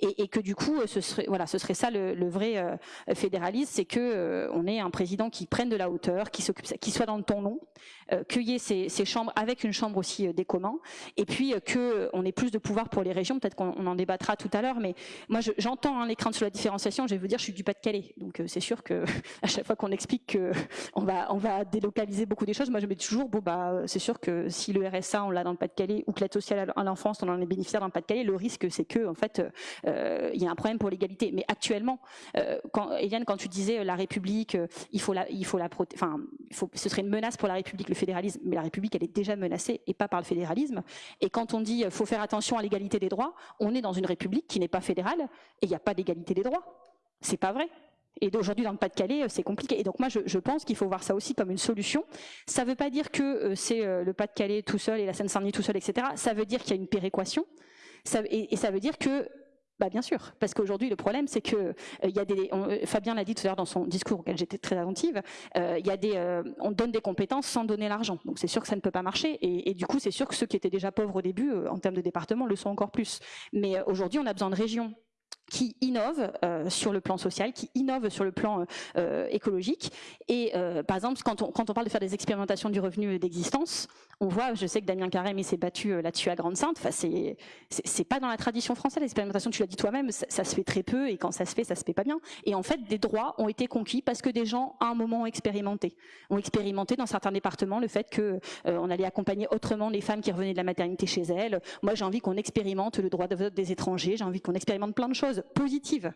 Et, et que du coup, ce voilà, ce serait ça le, vrai euh, fédéralisme, c'est que euh, on ait un président qui prenne de la hauteur, qui qui soit dans le ton long, qu'il y ait ces, chambres avec une chambre aussi des communs, et puis que on ait plus de pouvoir pour les régions. Peut-être qu'on en débattra tout à l'heure, mais moi j'entends hein, les craintes sur la différenciation. Je vais vous dire, je suis du Pas-de-Calais, donc c'est sûr que à chaque fois qu'on explique que on va on va délocaliser beaucoup des choses, moi je me dis toujours bon bah c'est sûr que si le RSA on l'a dans le Pas-de-Calais ou que l'aide sociale à l'enfance on en est bénéficiaire dans le Pas-de-Calais, le risque c'est que en fait il y a un problème pour l'égalité. Mais actuellement, euh, quand, Eliane, quand tu disais euh, la République, euh, il faut la, il faut la enfin, il faut, ce serait une menace pour la République, fédéralisme. Mais la République, elle est déjà menacée et pas par le fédéralisme. Et quand on dit faut faire attention à l'égalité des droits, on est dans une République qui n'est pas fédérale et il n'y a pas d'égalité des droits. C'est pas vrai. Et d'aujourd'hui, dans le Pas-de-Calais, c'est compliqué. Et donc moi, je, pense qu'il faut voir ça aussi comme une solution. Ça ne veut pas dire que c'est le Pas-de-Calais tout seul et la Seine-Saint-Denis tout seul, etc. Ça veut dire qu'il y a une péréquation. Et, ça veut dire que bah bien sûr, parce qu'aujourd'hui le problème c'est que euh, y a des, euh, Fabien l'a dit tout à l'heure dans son discours auquel j'étais très attentive, euh, y a des, on donne des compétences sans donner l'argent, donc c'est sûr que ça ne peut pas marcher, et, du coup c'est sûr que ceux qui étaient déjà pauvres au début en termes de département le sont encore plus. Mais aujourd'hui on a besoin de régions qui innovent euh, sur le plan social, qui innovent sur le plan euh, écologique. Et euh, par exemple, quand on, parle de faire des expérimentations du revenu d'existence, on voit, je sais que Damien Carême s'est battu là-dessus à Grande-Sainte, enfin, c'est pas dans la tradition française, l'expérimentation, tu l'as dit toi-même, ça, se fait très peu, et quand ça se fait, ça se fait pas bien. Et en fait, des droits ont été conquis parce que des gens, à un moment, ont expérimenté. Ont expérimenté dans certains départements le fait que on allait accompagner autrement les femmes qui revenaient de la maternité chez elles. Moi, j'ai envie qu'on expérimente le droit de des étrangers, j'ai envie qu'on expérimente plein de choses positive.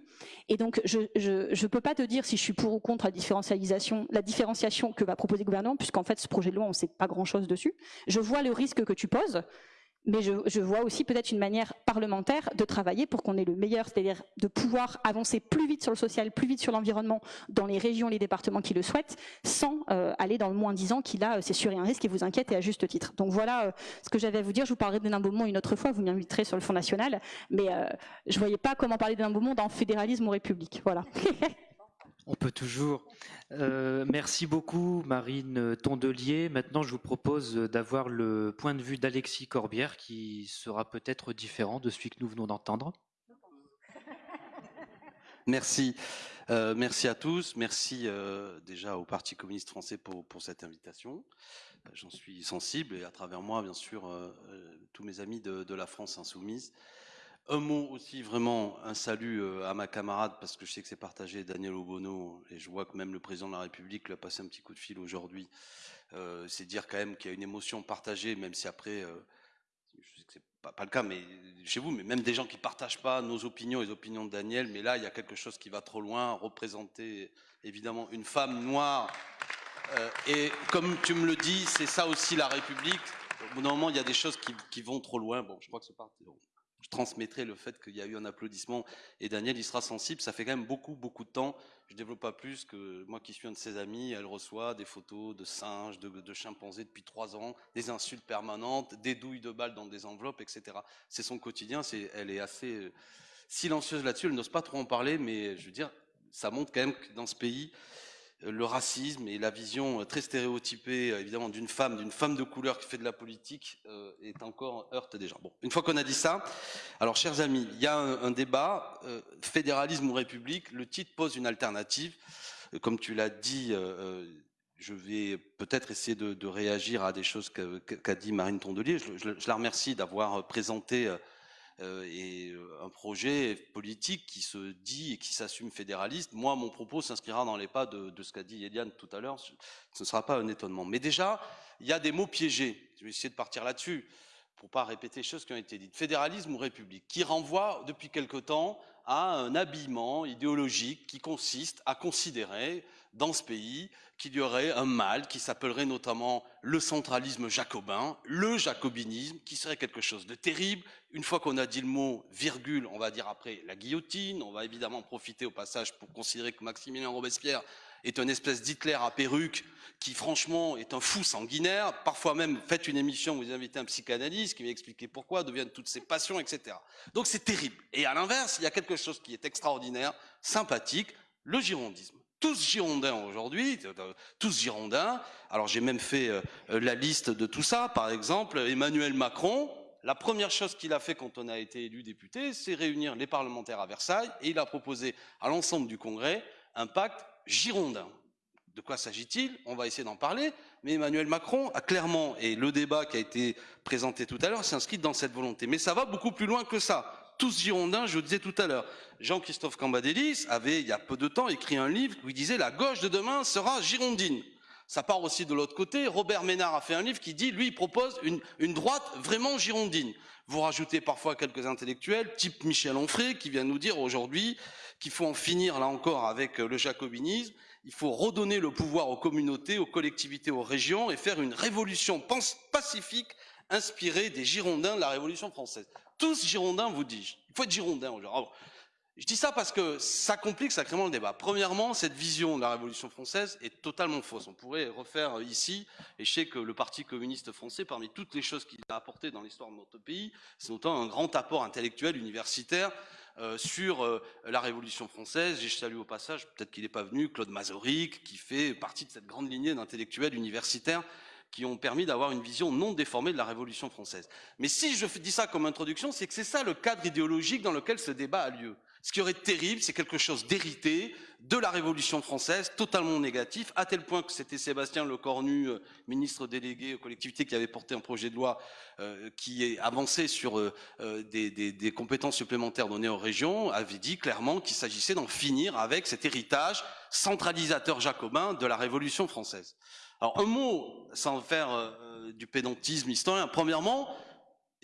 Et donc, je ne peux pas te dire si je suis pour ou contre la différencialisation, la différenciation que va proposer le gouvernement, puisqu'en fait, ce projet de loi, on ne sait pas grand-chose dessus. Je vois le risque que tu poses, mais je, vois aussi peut-être une manière parlementaire de travailler pour qu'on ait le meilleur, c'est-à-dire de pouvoir avancer plus vite sur le social, plus vite sur l'environnement dans les régions, les départements qui le souhaitent, sans euh, aller dans le moins disant qui là, c'est sûr et un risque qui vous inquiète et à juste titre. Donc voilà euh, ce que j'avais à vous dire. Je vous parlerai beau monde une autre fois, vous m'inviterez sur le Fonds national, mais euh, je voyais pas comment parler d'un beau monde en fédéralisme ou république. Voilà. On peut toujours. Euh, merci beaucoup, Marine Tondelier. Maintenant, je vous propose d'avoir le point de vue d'Alexis Corbière, qui sera peut-être différent de celui que nous venons d'entendre. Merci. Euh, merci à tous. Merci euh, déjà au Parti communiste français pour, cette invitation. J'en suis sensible et à travers moi, bien sûr, tous mes amis de la France insoumise. Un mot aussi, vraiment, un salut euh, à ma camarade, parce que je sais que c'est partagé, Daniel Obono, et je vois que même le président de la République lui a passé un petit coup de fil aujourd'hui. Euh, c'est dire quand même qu'il y a une émotion partagée, même si après, euh, je sais que c'est pas, pas le cas, mais chez vous, mais même des gens qui partagent pas nos opinions, les opinions de Daniel, mais là, il y a quelque chose qui va trop loin, représenter évidemment une femme noire. et comme tu me le dis, c'est ça aussi la République. Au bout d'un moment, il y a des choses qui, qui vont trop loin. Bon, je crois que c'est parti je transmettrai le fait qu'il y a eu un applaudissement et Daniel il sera sensible. Ça fait quand même beaucoup beaucoup de temps. Je développe pas plus que moi qui suis un de ses amis, elle reçoit des photos de singes, de, chimpanzés depuis trois ans, des insultes permanentes, des douilles de balles dans des enveloppes, etc. C'est son quotidien. Elle est assez euh, silencieuse là-dessus. Elle n'ose pas trop en parler, mais je veux dire, ça montre quand même que dans ce pays, le racisme et la vision euh, très stéréotypée, euh, évidemment, d'une femme, d'une femme de couleur qui fait de la politique, euh, est encore heurte des gens. Bon, une fois qu'on a dit ça, alors, chers amis, il y a un, débat, fédéralisme ou république, le titre pose une alternative. Comme tu l'as dit, je vais peut-être essayer de, réagir à des choses qu'a dit Marine Tondelier. je la remercie d'avoir présenté et euh, un projet politique qui se dit et qui s'assume fédéraliste. Moi, mon propos s'inscrira dans les pas de, ce qu'a dit Eliane tout à l'heure. Ce ne sera pas un étonnement. Mais déjà, il y a des mots piégés. Je vais essayer de partir là-dessus pour pas répéter les choses qui ont été dites. Fédéralisme ou république, qui renvoie depuis quelque temps à un habillement idéologique qui consiste à considérer dans ce pays qu'il y aurait un mal qui s'appellerait notamment le centralisme jacobin, le jacobinisme, qui serait quelque chose de terrible. Une fois qu'on a dit le mot virgule, on va dire après la guillotine. On va évidemment profiter au passage pour considérer que Maximilien Robespierre est une espèce d'Hitler à perruque qui franchement est un fou sanguinaire. Parfois même, faites une émission, vous invitez un psychanalyste qui va expliquer pourquoi deviennent toutes ces passions, etc. Donc c'est terrible. Et à l'inverse, il y a quelque chose qui est extraordinaire, sympathique, le girondisme tous girondins aujourd'hui, tous girondins. Alors j'ai même fait euh, la liste de tout ça. Par exemple, Emmanuel Macron, la première chose qu'il a fait quand on a été élu député, c'est réunir les parlementaires à Versailles et il a proposé à l'ensemble du Congrès un pacte girondin. De quoi s'agit-il? On va essayer d'en parler, mais Emmanuel Macron a clairement, et le débat qui a été présenté tout à l'heure s'inscrit dans cette volonté. Mais ça va beaucoup plus loin que ça tous girondins, je le disais tout à l'heure. Jean-Christophe Cambadélis avait, il y a peu de temps, écrit un livre où il disait la gauche de demain sera girondine. Ça part aussi de l'autre côté. Robert Ménard a fait un livre qui dit, lui, il propose une, une droite vraiment girondine. Vous rajoutez parfois quelques intellectuels, type Michel Onfray, qui vient nous dire aujourd'hui qu'il faut en finir, là encore, avec le jacobinisme. Il faut redonner le pouvoir aux communautés, aux collectivités, aux régions et faire une révolution pacifique inspirée des Girondins de la Révolution française tous girondins, vous dis-je. Il faut être girondin aujourd'hui. Je dis ça parce que ça complique sacrément le débat. Premièrement, cette vision de la Révolution française est totalement fausse. On pourrait refaire ici, et je sais que le Parti communiste français, parmi toutes les choses qu'il a apportées dans l'histoire de notre pays, c'est notamment un grand apport intellectuel, universitaire, euh, sur euh, la Révolution française. J'ai salué au passage, peut-être qu'il n'est pas venu, Claude Mazoric, qui fait partie de cette grande lignée d'intellectuels universitaires qui ont permis d'avoir une vision non déformée de la Révolution française. Mais si je dis ça comme introduction, c'est que c'est ça le cadre idéologique dans lequel ce débat a lieu. Ce qui aurait été terrible, c'est quelque chose d'hérité de la Révolution française, totalement négatif, à tel point que c'était Sébastien Lecornu, euh, ministre délégué aux collectivités, qui avait porté un projet de loi euh, qui est avancé sur euh, des, des, compétences supplémentaires données aux régions, avait dit clairement qu'il s'agissait d'en finir avec cet héritage centralisateur jacobin de la Révolution française. Alors un mot, sans faire du pédantisme historien, premièrement,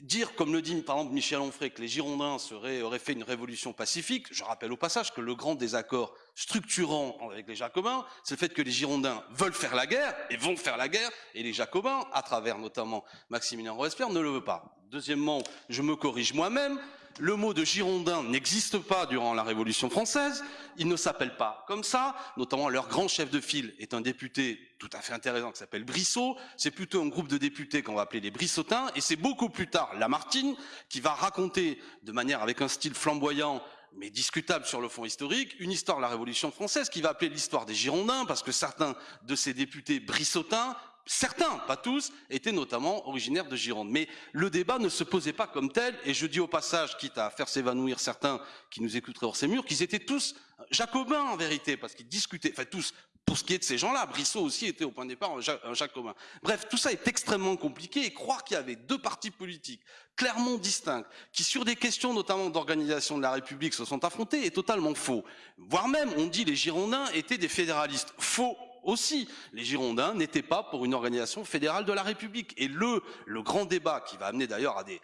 dire, comme le dit par exemple Michel Onfray, que les Girondins auraient fait une révolution pacifique, je rappelle au passage que le grand désaccord structurant avec les Jacobins, c'est le fait que les Girondins veulent faire la guerre et vont faire la guerre, et les Jacobins, à travers notamment Maximilien Robespierre, ne le veulent pas. Deuxièmement, je me corrige moi-même, le mot de Girondin n'existe pas durant la Révolution française, il ne s'appelle pas comme ça, notamment leur grand chef de file est un député tout à fait intéressant qui s'appelle Brissot, c'est plutôt un groupe de députés qu'on va appeler les Brissotins, et c'est beaucoup plus tard Lamartine qui va raconter de manière avec un style flamboyant mais discutable sur le fond historique, une histoire de la Révolution française qui va appeler l'histoire des Girondins, parce que certains de ces députés brissotins certains, pas tous, étaient notamment originaires de Gironde. Mais le débat ne se posait pas comme tel, et je dis au passage, quitte à faire s'évanouir certains qui nous écouteraient hors ces murs, qu'ils étaient tous jacobins en vérité, parce qu'ils discutaient, enfin tous, pour ce qui est de ces gens-là, Brissot aussi était au point de départ un jacobin. Bref, tout ça est extrêmement compliqué, et croire qu'il y avait deux partis politiques clairement distincts, qui sur des questions notamment d'organisation de la République se sont affrontés, est totalement faux. Voire même, on dit les Girondins étaient des fédéralistes. Faux aussi. Les Girondins n'étaient pas pour une organisation fédérale de la République. Et le, grand débat qui va amener d'ailleurs à des,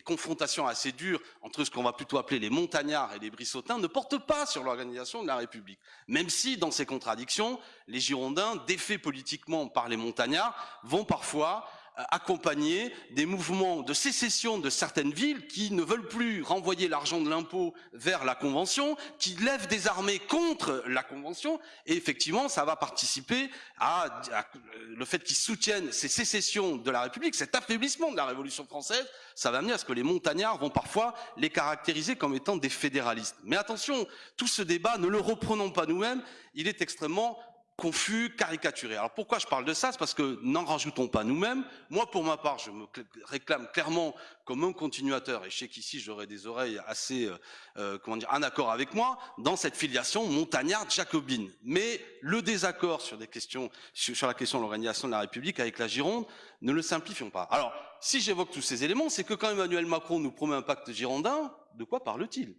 confrontations assez dures entre ce qu'on va plutôt appeler les montagnards et les brissotins ne porte pas sur l'organisation de la République. Même si, dans ces contradictions, les Girondins, défaits politiquement par les montagnards, vont parfois accompagner des mouvements de sécession de certaines villes qui ne veulent plus renvoyer l'argent de l'impôt vers la Convention, qui lèvent des armées contre la Convention, et effectivement, ça va participer à, à le fait qu'ils soutiennent ces sécessions de la République, cet affaiblissement de la Révolution française, ça va amener à ce que les montagnards vont parfois les caractériser comme étant des fédéralistes. Mais attention, tout ce débat, ne le reprenons pas nous-mêmes, il est extrêmement confus, caricaturé. Alors pourquoi je parle de ça? C'est parce que n'en rajoutons pas nous-mêmes. Moi, pour ma part, je me réclame clairement comme un continuateur, et je sais qu'ici j'aurai des oreilles assez, euh, euh, comment dire, en accord avec moi, dans cette filiation montagnarde-jacobine. Mais le désaccord sur des questions, sur, la question de l'organisation de la République avec la Gironde, ne le simplifions pas. Alors, si j'évoque tous ces éléments, c'est que quand Emmanuel Macron nous promet un pacte girondin, de quoi parle-t-il?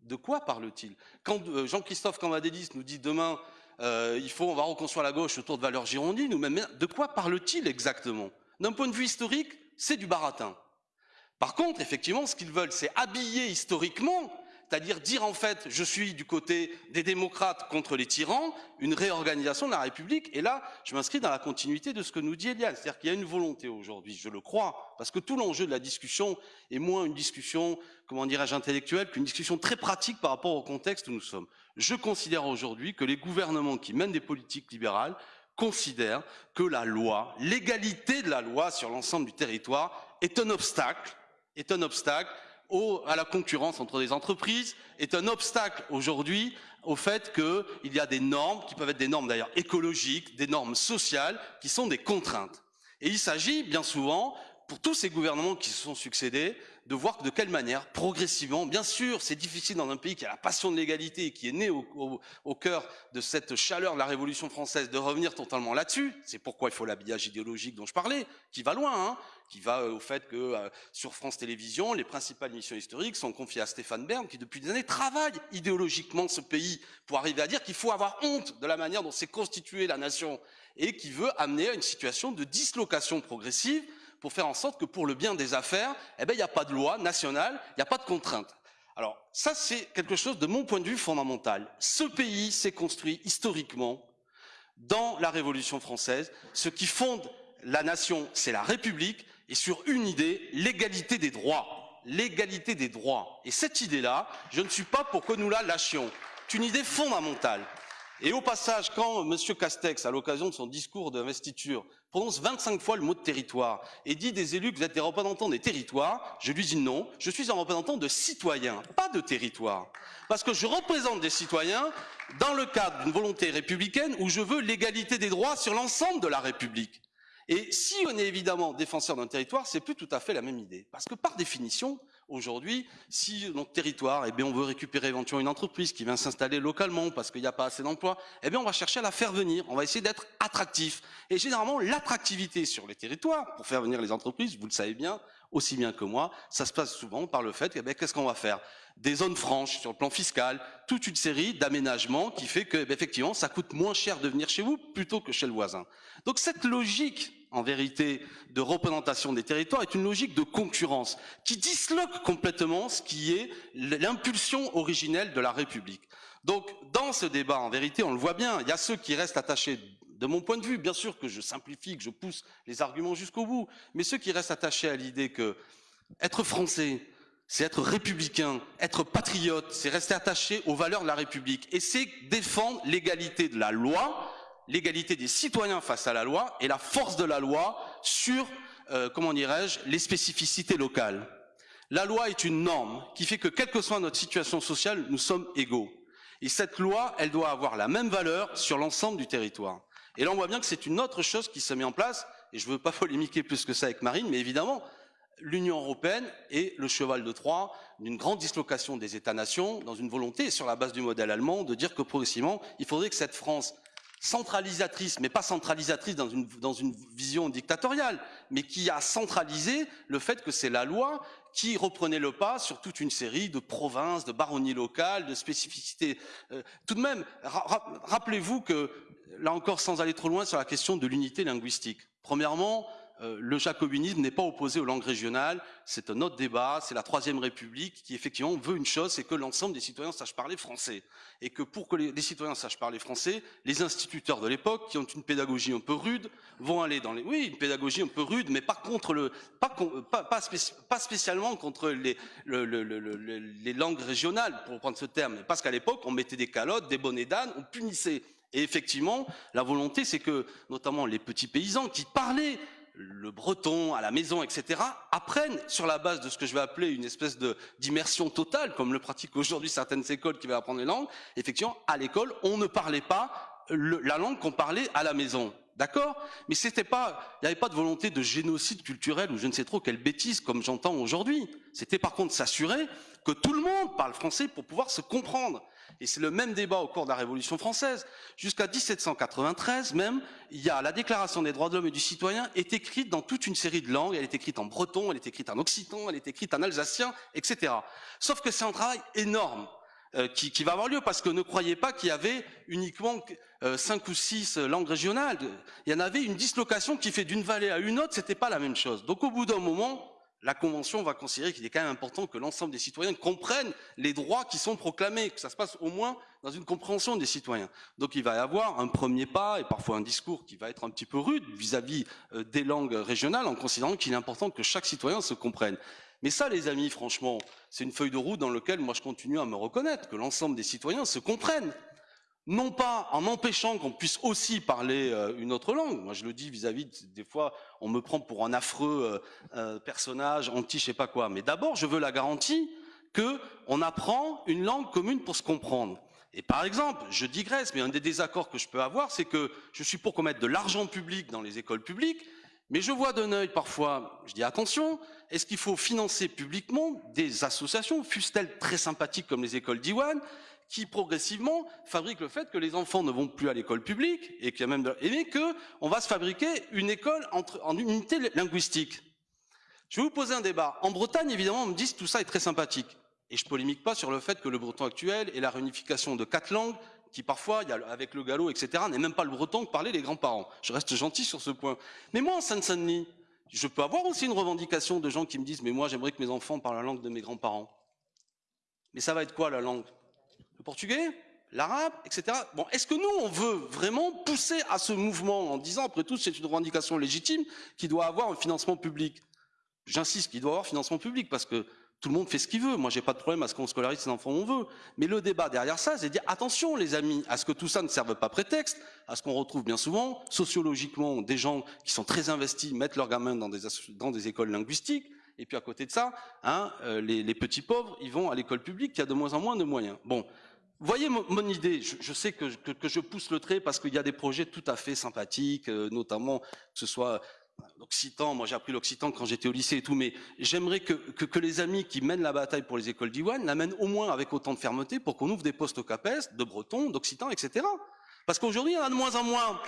De quoi parle-t-il? Quand euh, Jean-Christophe Cambadélis nous dit demain euh, il faut, on va reconstruire la gauche autour de valeurs girondines, ou même, de quoi parle-t-il exactement? D'un point de vue historique, c'est du baratin. Par contre, effectivement, ce qu'ils veulent, c'est habiller historiquement, c'est-à-dire dire en fait, je suis du côté des démocrates contre les tyrans, une réorganisation de la République. Et là, je m'inscris dans la continuité de ce que nous dit Eliane. C'est-à-dire qu'il y a une volonté aujourd'hui, je le crois, parce que tout l'enjeu de la discussion est moins une discussion, comment dirais-je, intellectuelle, qu'une discussion très pratique par rapport au contexte où nous sommes. Je considère aujourd'hui que les gouvernements qui mènent des politiques libérales considèrent que la loi, l'égalité de la loi sur l'ensemble du territoire est un obstacle, est un obstacle au, à la concurrence entre les entreprises, est un obstacle aujourd'hui au fait qu'il y a des normes, qui peuvent être des normes d'ailleurs écologiques, des normes sociales, qui sont des contraintes. Et il s'agit bien souvent, pour tous ces gouvernements qui se sont succédés, de voir de quelle manière, progressivement, bien sûr, c'est difficile dans un pays qui a la passion de l'égalité et qui est né au, cœur de cette chaleur de la Révolution française, de revenir totalement là-dessus. C'est pourquoi il faut l'habillage idéologique dont je parlais, qui va loin, hein, qui va euh, au fait que euh, sur France Télévisions, les principales missions historiques sont confiées à Stéphane Bern, qui depuis des années travaille idéologiquement ce pays pour arriver à dire qu'il faut avoir honte de la manière dont s'est constituée la nation et qui veut amener à une situation de dislocation progressive pour faire en sorte que pour le bien des affaires, eh ben, il n'y a pas de loi nationale, il n'y a pas de contrainte. Alors, ça, c'est quelque chose de mon point de vue fondamental. Ce pays s'est construit historiquement dans la Révolution française. Ce qui fonde la nation, c'est la République, et sur une idée, l'égalité des droits. L'égalité des droits. Et cette idée-là, je ne suis pas pour que nous la lâchions. C'est une idée fondamentale. Et au passage, quand M. Castex, à l'occasion de son discours d'investiture, prononce 25 fois le mot de territoire et dit des élus que vous êtes des représentants des territoires, je lui dis non, je suis un représentant de citoyens, pas de territoire. Parce que je représente des citoyens dans le cadre d'une volonté républicaine où je veux l'égalité des droits sur l'ensemble de la République. Et si on est évidemment défenseur d'un territoire, c'est plus tout à fait la même idée. Parce que par définition, Aujourd'hui, si notre territoire, eh bien, on veut récupérer éventuellement une entreprise qui vient s'installer localement parce qu'il n'y a pas assez d'emplois, eh bien, on va chercher à la faire venir. On va essayer d'être attractif. Et généralement, l'attractivité sur les territoires, pour faire venir les entreprises, vous le savez bien, aussi bien que moi, ça se passe souvent par le fait eh qu'est-ce qu'on va faire? Des zones franches sur le plan fiscal, toute une série d'aménagements qui fait que, eh effectivement, ça coûte moins cher de venir chez vous plutôt que chez le voisin. Donc cette logique en vérité, de représentation des territoires est une logique de concurrence qui disloque complètement ce qui est l'impulsion originelle de la République. Donc, dans ce débat, en vérité, on le voit bien, il y a ceux qui restent attachés, de mon point de vue, bien sûr que je simplifie, que je pousse les arguments jusqu'au bout, mais ceux qui restent attachés à l'idée que être français, c'est être républicain, être patriote, c'est rester attaché aux valeurs de la République, et c'est défendre l'égalité de la loi, l'égalité des citoyens face à la loi et la force de la loi sur, euh, comment dirais-je, les spécificités locales. La loi est une norme qui fait que, quelle que soit notre situation sociale, nous sommes égaux. Et cette loi, elle doit avoir la même valeur sur l'ensemble du territoire. Et là, on voit bien que c'est une autre chose qui se met en place, et je ne veux pas polémiquer plus que ça avec Marine, mais évidemment, l'Union européenne est le cheval de Troie d'une grande dislocation des États-nations dans une volonté, sur la base du modèle allemand, de dire que progressivement, il faudrait que cette France centralisatrice, mais pas centralisatrice dans une, vision dictatoriale, mais qui a centralisé le fait que c'est la loi qui reprenait le pas sur toute une série de provinces, de baronnies locales, de spécificités. Euh, tout de même, rappelez-vous que, là encore sans aller trop loin, sur la question de l'unité linguistique. Premièrement, euh, le jacobinisme n'est pas opposé aux langues régionales, c'est un autre débat, c'est la Troisième République qui effectivement veut une chose, c'est que l'ensemble des citoyens sachent parler français. Et que pour que les, citoyens sachent parler français, les instituteurs de l'époque, qui ont une pédagogie un peu rude, vont aller dans les... Oui, une pédagogie un peu rude, mais pas contre le... pas, spécialement contre les, les langues régionales, pour prendre ce terme, parce qu'à l'époque, on mettait des calottes, des bonnets d'âne, on punissait. Et effectivement, la volonté, c'est que, notamment les petits paysans qui parlaient le breton à la maison, etc., apprennent sur la base de ce que je vais appeler une espèce d'immersion totale, comme le pratiquent aujourd'hui certaines écoles qui veulent apprendre les langues. Effectivement, à l'école, on ne parlait pas la langue qu'on parlait à la maison. D'accord? Mais c'était pas, il n'y avait pas de volonté de génocide culturel ou je ne sais trop quelle bêtise comme j'entends aujourd'hui. C'était par contre s'assurer que tout le monde parle français pour pouvoir se comprendre. Et c'est le même débat au cours de la Révolution française. Jusqu'à 1793 même, il y a la Déclaration des droits de l'homme et du citoyen est écrite dans toute une série de langues. Elle est écrite en breton, elle est écrite en occitan, elle est écrite en alsacien, etc. Sauf que c'est un travail énorme. Euh, qui, va avoir lieu parce que ne croyez pas qu'il y avait uniquement euh, cinq ou six euh, langues régionales. Il y en avait une dislocation qui fait d'une vallée à une autre, c'était pas la même chose. Donc au bout d'un moment, la Convention va considérer qu'il est quand même important que l'ensemble des citoyens comprennent les droits qui sont proclamés, que ça se passe au moins dans une compréhension des citoyens. Donc il va y avoir un premier pas et parfois un discours qui va être un petit peu rude vis-à-vis -vis des langues régionales en considérant qu'il est important que chaque citoyen se comprenne. Mais ça, les amis, franchement, c'est une feuille de route dans laquelle moi je continue à me reconnaître, que l'ensemble des citoyens se comprennent. Non pas en empêchant qu'on puisse aussi parler euh, une autre langue. Moi je le dis vis-à-vis, des fois, on me prend pour un affreux euh, euh, personnage, anti je sais pas quoi. Mais d'abord, je veux la garantie qu'on apprend une langue commune pour se comprendre. Et par exemple, je digresse, mais un des désaccords que je peux avoir, c'est que je suis pour qu'on mette de l'argent public dans les écoles publiques, mais je vois d'un œil parfois, je dis attention, est-ce qu'il faut financer publiquement des associations, fussent-elles très sympathiques comme les écoles d'Iwan, qui progressivement fabriquent le fait que les enfants ne vont plus à l'école publique et qu'il y a même de... et que on va se fabriquer une école en unité linguistique. Je vais vous poser un débat. En Bretagne, évidemment, on me dit que tout ça est très sympathique. Et je polémique pas sur le fait que le breton actuel et la réunification de quatre langues qui parfois, avec le galop, etc., n'est même pas le breton que parlaient les grands-parents. Je reste gentil sur ce point. Mais moi, en Seine-Saint-Denis, je peux avoir aussi une revendication de gens qui me disent, mais moi, j'aimerais que mes enfants parlent la langue de mes grands-parents. Mais ça va être quoi, la langue? Portugais L'arabe Etc. Bon, est-ce que nous, on veut vraiment pousser à ce mouvement en disant, après tout, c'est une revendication légitime qui doit avoir un financement public? J'insiste qu'il doit avoir financement public parce que tout le monde fait ce qu'il veut. Moi, j'ai pas de problème à ce qu'on scolarise ses enfants on veut. Mais le débat derrière ça, c'est de dire attention, les amis, à ce que tout ça ne serve pas prétexte, à ce qu'on retrouve bien souvent, sociologiquement, des gens qui sont très investis mettent leurs gamins dans des, écoles linguistiques. Et puis à côté de ça, hein, euh, les, les, petits pauvres, ils vont à l'école publique qui a de moins en moins de moyens. Bon, voyez mon, mon idée. Je, sais que, je pousse le trait parce qu'il y a des projets tout à fait sympathiques, euh, notamment que ce soit l'occitan, moi j'ai appris l'occitan quand j'étais au lycée et tout, mais j'aimerais que, les amis qui mènent la bataille pour les écoles d'Iwan la mènent au moins avec autant de fermeté pour qu'on ouvre des postes au CAPES, de breton, d'occitan, etc. Parce qu'aujourd'hui, il y en a de moins en moins.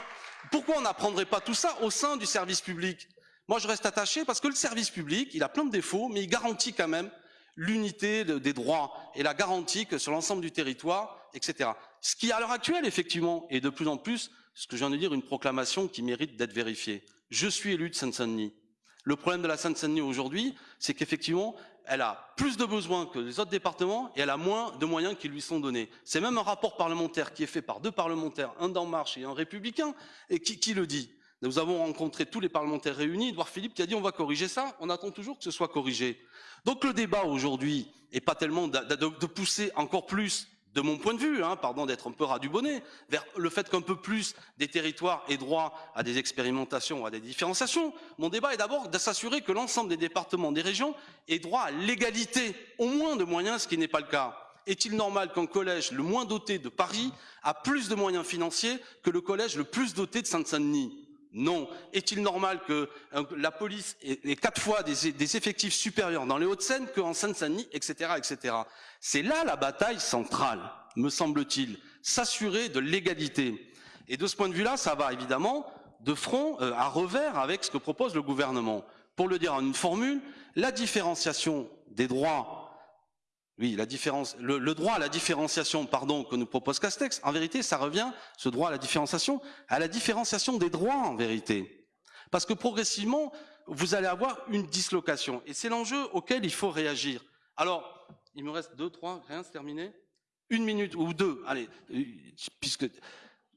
Pourquoi on n'apprendrait pas tout ça au sein du service public? Moi, je reste attaché parce que le service public, il a plein de défauts, mais il garantit quand même l'unité des droits et la garantie que sur l'ensemble du territoire, etc. Ce qui, à l'heure actuelle, effectivement, est de plus en plus, ce que je viens de dire, une proclamation qui mérite d'être vérifiée. Je suis élu de Seine-Saint-Denis. Le problème de la Seine-Saint-Denis aujourd'hui, c'est qu'effectivement, elle a plus de besoins que les autres départements et elle a moins de moyens qui lui sont donnés. C'est même un rapport parlementaire qui est fait par deux parlementaires, un d'En Marche et un républicain, et qui, qui le dit. Nous avons rencontré tous les parlementaires réunis, Edouard Philippe qui a dit on va corriger ça, on attend toujours que ce soit corrigé. Donc le débat aujourd'hui n'est pas tellement de, pousser encore plus de mon point de vue, hein, pardon d'être un peu ras vers le fait qu'un peu plus des territoires aient droit à des expérimentations, à des différenciations. Mon débat est d'abord de s'assurer que l'ensemble des départements, des régions aient droit à l'égalité, au moins de moyens, ce qui n'est pas le cas. Est-il normal qu'un collège le moins doté de Paris a plus de moyens financiers que le collège le plus doté de Saint-Denis non. Est-il normal que la police ait, quatre fois des, effectifs supérieurs dans les Hauts-de-Seine qu'en Seine-Saint-Denis, etc., etc. C'est là la bataille centrale, me semble-t-il, s'assurer de l'égalité. Et de ce point de vue-là, ça va évidemment de front euh, à revers avec ce que propose le gouvernement. Pour le dire en une formule, la différenciation des droits oui, le, droit à la différenciation, que nous propose Castex, en vérité, ça revient, ce droit à la différenciation, à la différenciation des droits, en vérité. Parce que progressivement, vous allez avoir une dislocation. Et c'est l'enjeu auquel il faut réagir. Alors, il me reste deux, trois, rien, c'est terminé Une minute ou deux, allez, euh, puisque...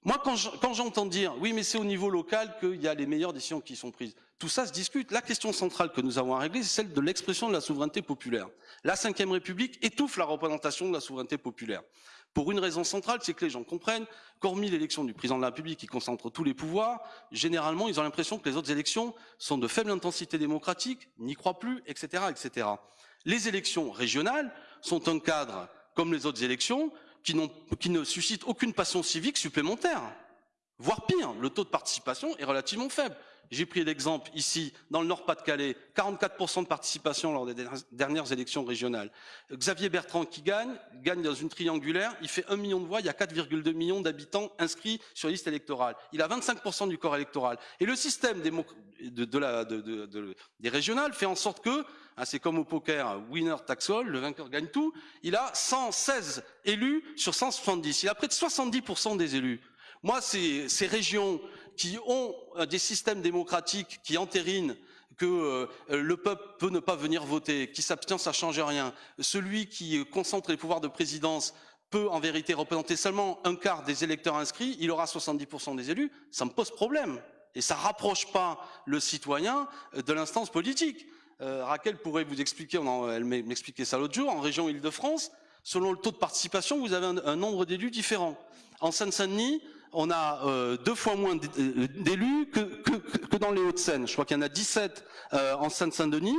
Moi, quand j'entends dire, oui, mais c'est au niveau local qu'il y a les meilleures décisions qui sont prises, tout ça se discute. La question centrale que nous avons à régler, c'est celle de l'expression de la souveraineté populaire. La Ve République étouffe la représentation de la souveraineté populaire. Pour une raison centrale, c'est que les gens comprennent qu'hormis l'élection du président de la République qui concentre tous les pouvoirs, généralement, ils ont l'impression que les autres élections sont de faible intensité démocratique, n'y croient plus, etc., etc. Les élections régionales sont un cadre, comme les autres élections, qui, qui ne suscitent aucune passion civique supplémentaire. Voire pire, le taux de participation est relativement faible. J'ai pris l'exemple ici, dans le Nord-Pas-de-Calais, 44% de participation lors des dernières élections régionales. Xavier Bertrand qui gagne, gagne dans une triangulaire, il fait 1 million de voix, il y a 4,2 millions d'habitants inscrits sur liste électorale. Il a 25% du corps électoral. Et le système des régionales fait en sorte que, hein, c'est comme au poker, winner tax all, le vainqueur gagne tout, il a 116 élus sur 170. Il a près de 70% des élus. Moi, ces régions qui ont euh, des systèmes démocratiques qui entérinent que euh, le peuple peut ne pas venir voter, qui s'abstient, ça change rien. Celui qui concentre les pouvoirs de présidence peut en vérité représenter seulement un quart des électeurs inscrits, il aura 70% des élus, ça me pose problème. Et ça rapproche pas le citoyen euh, de l'instance politique. Raquel pourrait vous expliquer, elle m'expliquait ça l'autre jour, en région Île-de-France, selon le taux de participation, vous avez un, un nombre d'élus différents. En Seine-Saint-Denis, on a euh, deux fois moins euh, d'élus que, dans les Hauts-de-Seine. Je crois qu'il y en a 17 euh, en Seine-Saint-Denis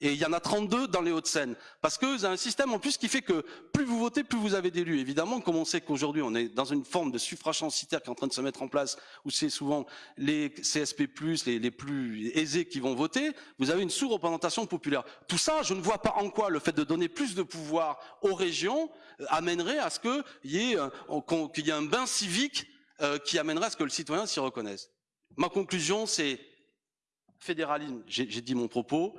et il y en a 32 dans les Hauts-de-Seine. Parce que vous avez un système en plus qui fait que plus vous votez, plus vous avez d'élus. Évidemment, comme on sait qu'aujourd'hui on est dans une forme de suffrage censitaire qui est en train de se mettre en place, où c'est souvent les CSP+, les, plus aisés qui vont voter, vous avez une sous-représentation populaire. Tout ça, je ne vois pas en quoi le fait de donner plus de pouvoir aux régions amènerait à ce qu'il y, y ait un bain civique euh, qui amènerait à ce que le citoyen s'y reconnaisse. Ma conclusion, c'est fédéralisme, j'ai dit mon propos,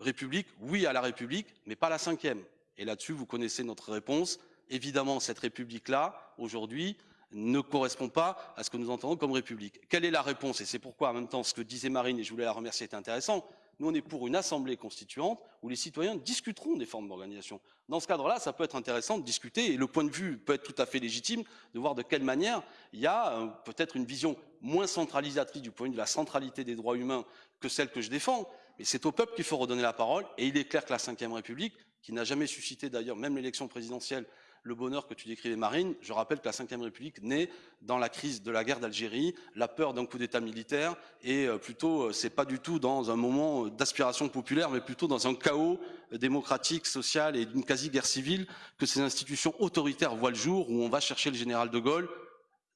République, oui à la République, mais pas la cinquième. Et là-dessus, vous connaissez notre réponse. Évidemment, cette République-là, aujourd'hui, ne correspond pas à ce que nous entendons comme République. Quelle est la réponse? Et c'est pourquoi, en même temps, ce que disait Marine, et je voulais la remercier, est intéressant. Nous, on est pour une assemblée constituante où les citoyens discuteront des formes d'organisation. Dans ce cadre-là, ça peut être intéressant de discuter et le point de vue peut être tout à fait légitime de voir de quelle manière il y a euh, peut-être une vision moins centralisatrice du point de vue de la centralité des droits humains que celle que je défends. Mais c'est au peuple qu'il faut redonner la parole et il est clair que la Ve République, qui n'a jamais suscité d'ailleurs même l'élection présidentielle le bonheur que tu décrivais, Marine. Je rappelle que la Ve République naît dans la crise de la guerre d'Algérie, la peur d'un coup d'État militaire, et euh, plutôt, euh, c'est pas du tout dans un moment d'aspiration populaire, mais plutôt dans un chaos démocratique, social et d'une quasi-guerre civile que ces institutions autoritaires voient le jour, où on va chercher le général de Gaulle,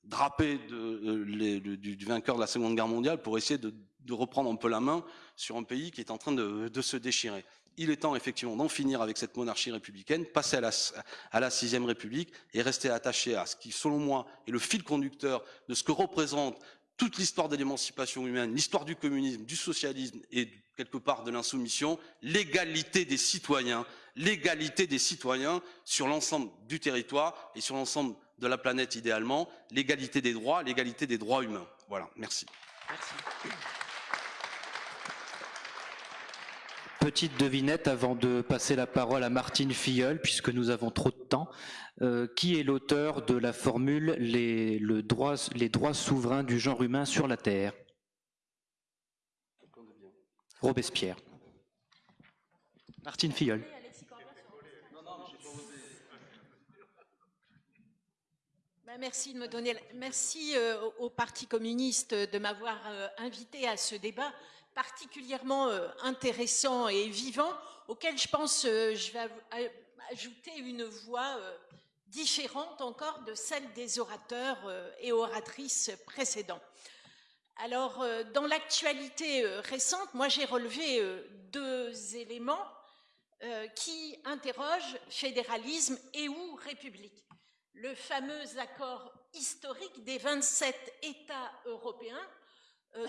drapé euh, du, vainqueur de la Seconde Guerre mondiale, pour essayer de reprendre un peu la main sur un pays qui est en train de, se déchirer. Il est temps effectivement d'en finir avec cette monarchie républicaine, passer à la, sixième république et rester attaché à ce qui, selon moi, est le fil conducteur de ce que représente toute l'histoire de l'émancipation humaine, l'histoire du communisme, du socialisme et quelque part de l'insoumission, l'égalité des citoyens, l'égalité des citoyens sur l'ensemble du territoire et sur l'ensemble de la planète idéalement, l'égalité des droits, l'égalité des droits humains. Voilà, merci. Petite devinette avant de passer la parole à Martine Filleul, puisque nous avons trop de temps. Euh, qui est l'auteur de la formule les, le droit, les droits souverains du genre humain sur la Terre Robespierre. Martine Filleul. Ben, merci de me donner. Merci euh, au Parti communiste de m'avoir euh, invité à ce débat particulièrement euh, intéressant et vivant, auquel je pense je vais ajouter une voix différente encore de celle des orateurs et oratrices précédents. Alors, dans l'actualité récente, moi j'ai relevé deux éléments qui interrogent fédéralisme et ou république le fameux accord historique des 27 États européens, euh,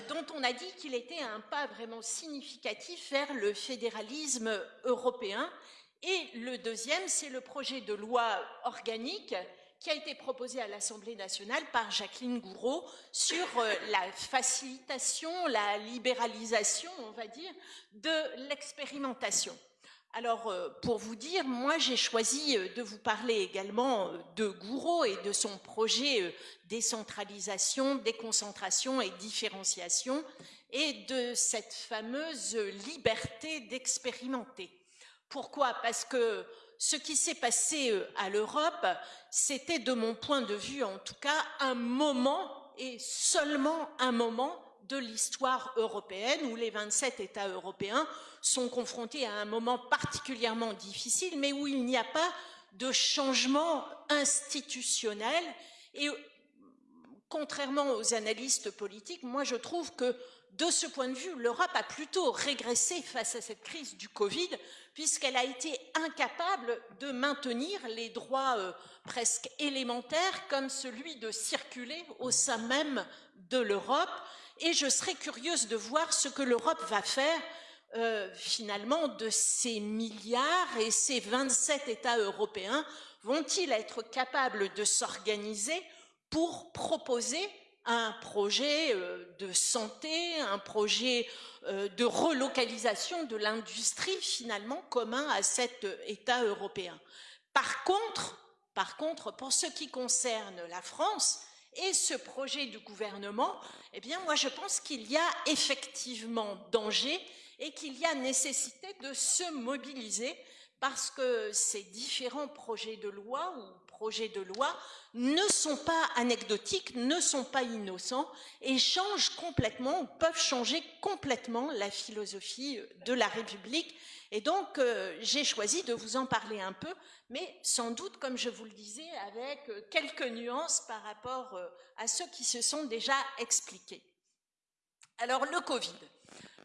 dont on a dit qu'il était un pas vraiment significatif vers le fédéralisme européen. Et le deuxième, c'est le projet de loi organique qui a été proposé à l'Assemblée nationale par Jacqueline Gouraud sur euh, la facilitation, la libéralisation, on va dire, de l'expérimentation. Alors, euh, pour vous dire, moi, j'ai choisi euh, de vous parler également euh, de Gouraud et de son projet décentralisation, déconcentration et différenciation, et de cette fameuse liberté d'expérimenter. Pourquoi? Parce que ce qui s'est passé à l'Europe, c'était, de mon point de vue en tout cas, un moment, et seulement un moment, de l'histoire européenne où les 27 États européens sont confrontés à un moment particulièrement difficile, mais où il n'y a pas de changement institutionnel. Et contrairement aux analystes politiques, moi je trouve que de ce point de vue, l'Europe a plutôt régressé face à cette crise du Covid, puisqu'elle a été incapable de maintenir les droits euh, presque élémentaires, comme celui de circuler au sein même de l'Europe. Et je serais curieuse de voir ce que l'Europe va faire euh, finalement de ces milliards et ces 27 États européens vont-ils être capables de s'organiser pour proposer un projet euh, de santé, un projet euh, de relocalisation de l'industrie finalement commun à cet État européen? Par contre, par contre, pour ce qui concerne la France, et ce projet du gouvernement, eh bien, moi, je pense qu'il y a effectivement danger et qu'il y a nécessité de se mobiliser parce que ces différents projets de loi ou projets de loi ne sont pas anecdotiques, ne sont pas innocents et changent complètement peuvent changer complètement la philosophie de la République. Et donc, euh, j'ai choisi de vous en parler un peu, mais sans doute, comme je vous le disais, avec euh, quelques nuances par rapport euh, à ceux qui se sont déjà expliqués. Alors, le Covid.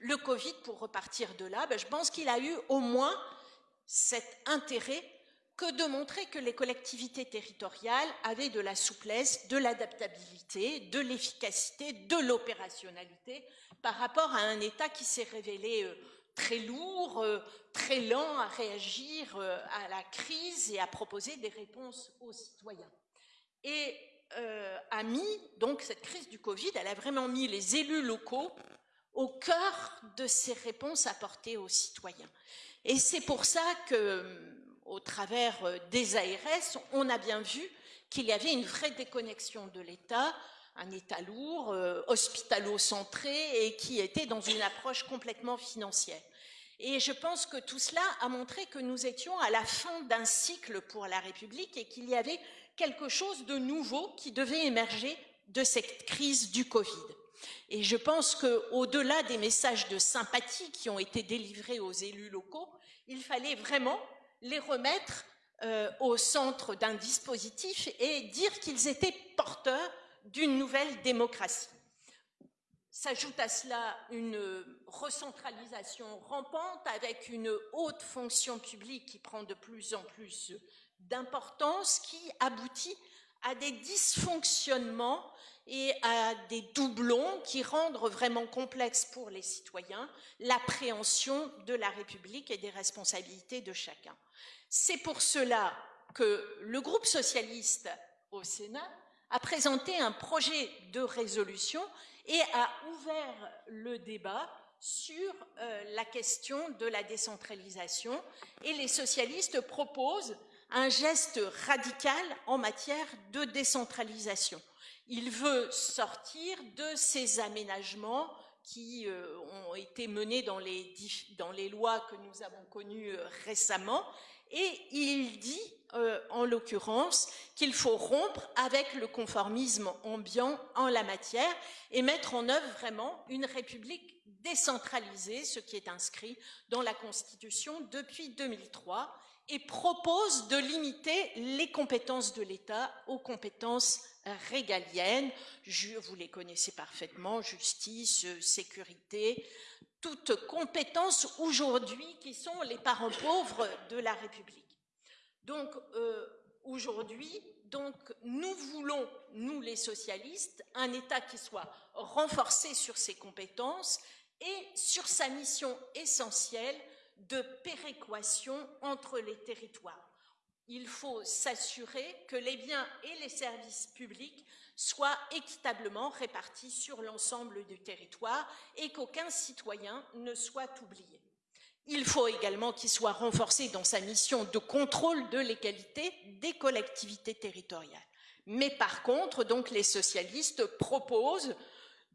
Le Covid, pour repartir de là, ben, je pense qu'il a eu au moins cet intérêt que de montrer que les collectivités territoriales avaient de la souplesse, de l'adaptabilité, de l'efficacité, de l'opérationnalité par rapport à un État qui s'est révélé euh, très lourd, euh, très lent à réagir euh, à la crise et à proposer des réponses aux citoyens. Et a mis, donc cette crise du Covid, elle a vraiment mis les élus locaux au cœur de ces réponses apportées aux citoyens. Et c'est pour ça que, au travers euh, des ARS, on a bien vu qu'il y avait une vraie déconnexion de l'État, un État lourd, euh, hospitalo-centré et qui était dans une approche complètement financière. Et je pense que tout cela a montré que nous étions à la fin d'un cycle pour la République et qu'il y avait quelque chose de nouveau qui devait émerger de cette crise du Covid. Et je pense qu'au-delà des messages de sympathie qui ont été délivrés aux élus locaux, il fallait vraiment les remettre euh, au centre d'un dispositif et dire qu'ils étaient porteurs d'une nouvelle démocratie. S'ajoute à cela une recentralisation rampante avec une haute fonction publique qui prend de plus en plus d'importance, qui aboutit à des dysfonctionnements et à des doublons qui rendent vraiment complexe pour les citoyens l'appréhension de la République et des responsabilités de chacun. C'est pour cela que le groupe socialiste au Sénat a présenté un projet de résolution et a ouvert le débat sur euh, la question de la décentralisation et les socialistes proposent un geste radical en matière de décentralisation. Il veut sortir de ces aménagements qui euh, ont été menés dans les, lois que nous avons connues euh, récemment et il dit euh, en l'occurrence qu'il faut rompre avec le conformisme ambiant en la matière et mettre en œuvre vraiment une république décentralisée, ce qui est inscrit dans la Constitution depuis 2003, et propose de limiter les compétences de l'État aux compétences régaliennes. vous les connaissez parfaitement, justice, sécurité, toutes compétences aujourd'hui qui sont les parents pauvres de la République. Donc euh, aujourd'hui, donc nous voulons, nous les socialistes, un État qui soit renforcé sur ses compétences et sur sa mission essentielle de péréquation entre les territoires. Il faut s'assurer que les biens et les services publics soit équitablement répartis sur l'ensemble du territoire et qu'aucun citoyen ne soit oublié. Il faut également qu'il soit renforcé dans sa mission de contrôle de l'égalité des collectivités territoriales. Mais par contre, donc, les socialistes proposent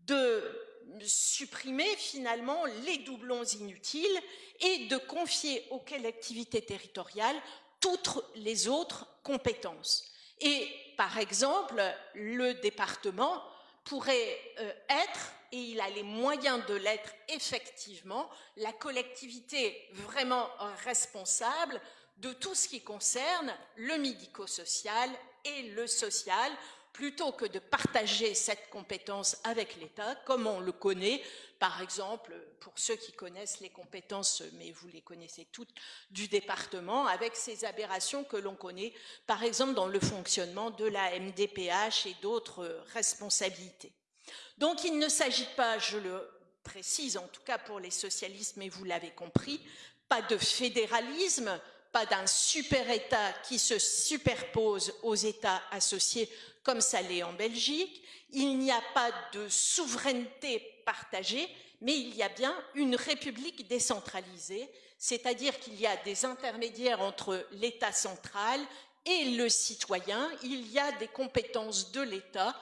de supprimer finalement les doublons inutiles et de confier aux collectivités territoriales toutes les autres compétences. Et par exemple, le département pourrait euh, être, et il a les moyens de l'être effectivement, la collectivité vraiment responsable de tout ce qui concerne le médico-social et le social, plutôt que de partager cette compétence avec l'État, comme on le connaît, par exemple, pour ceux qui connaissent les compétences, mais vous les connaissez toutes, du département, avec ces aberrations que l'on connaît, par exemple, dans le fonctionnement de la MDPH et d'autres responsabilités. Donc, il ne s'agit pas, je le précise, en tout cas pour les socialistes, mais vous l'avez compris, pas de fédéralisme, pas d'un super-État qui se superpose aux États associés comme ça l'est en Belgique. Il n'y a pas de souveraineté partagée, mais il y a bien une république décentralisée, c'est-à-dire qu'il y a des intermédiaires entre l'État central et le citoyen. Il y a des compétences de l'État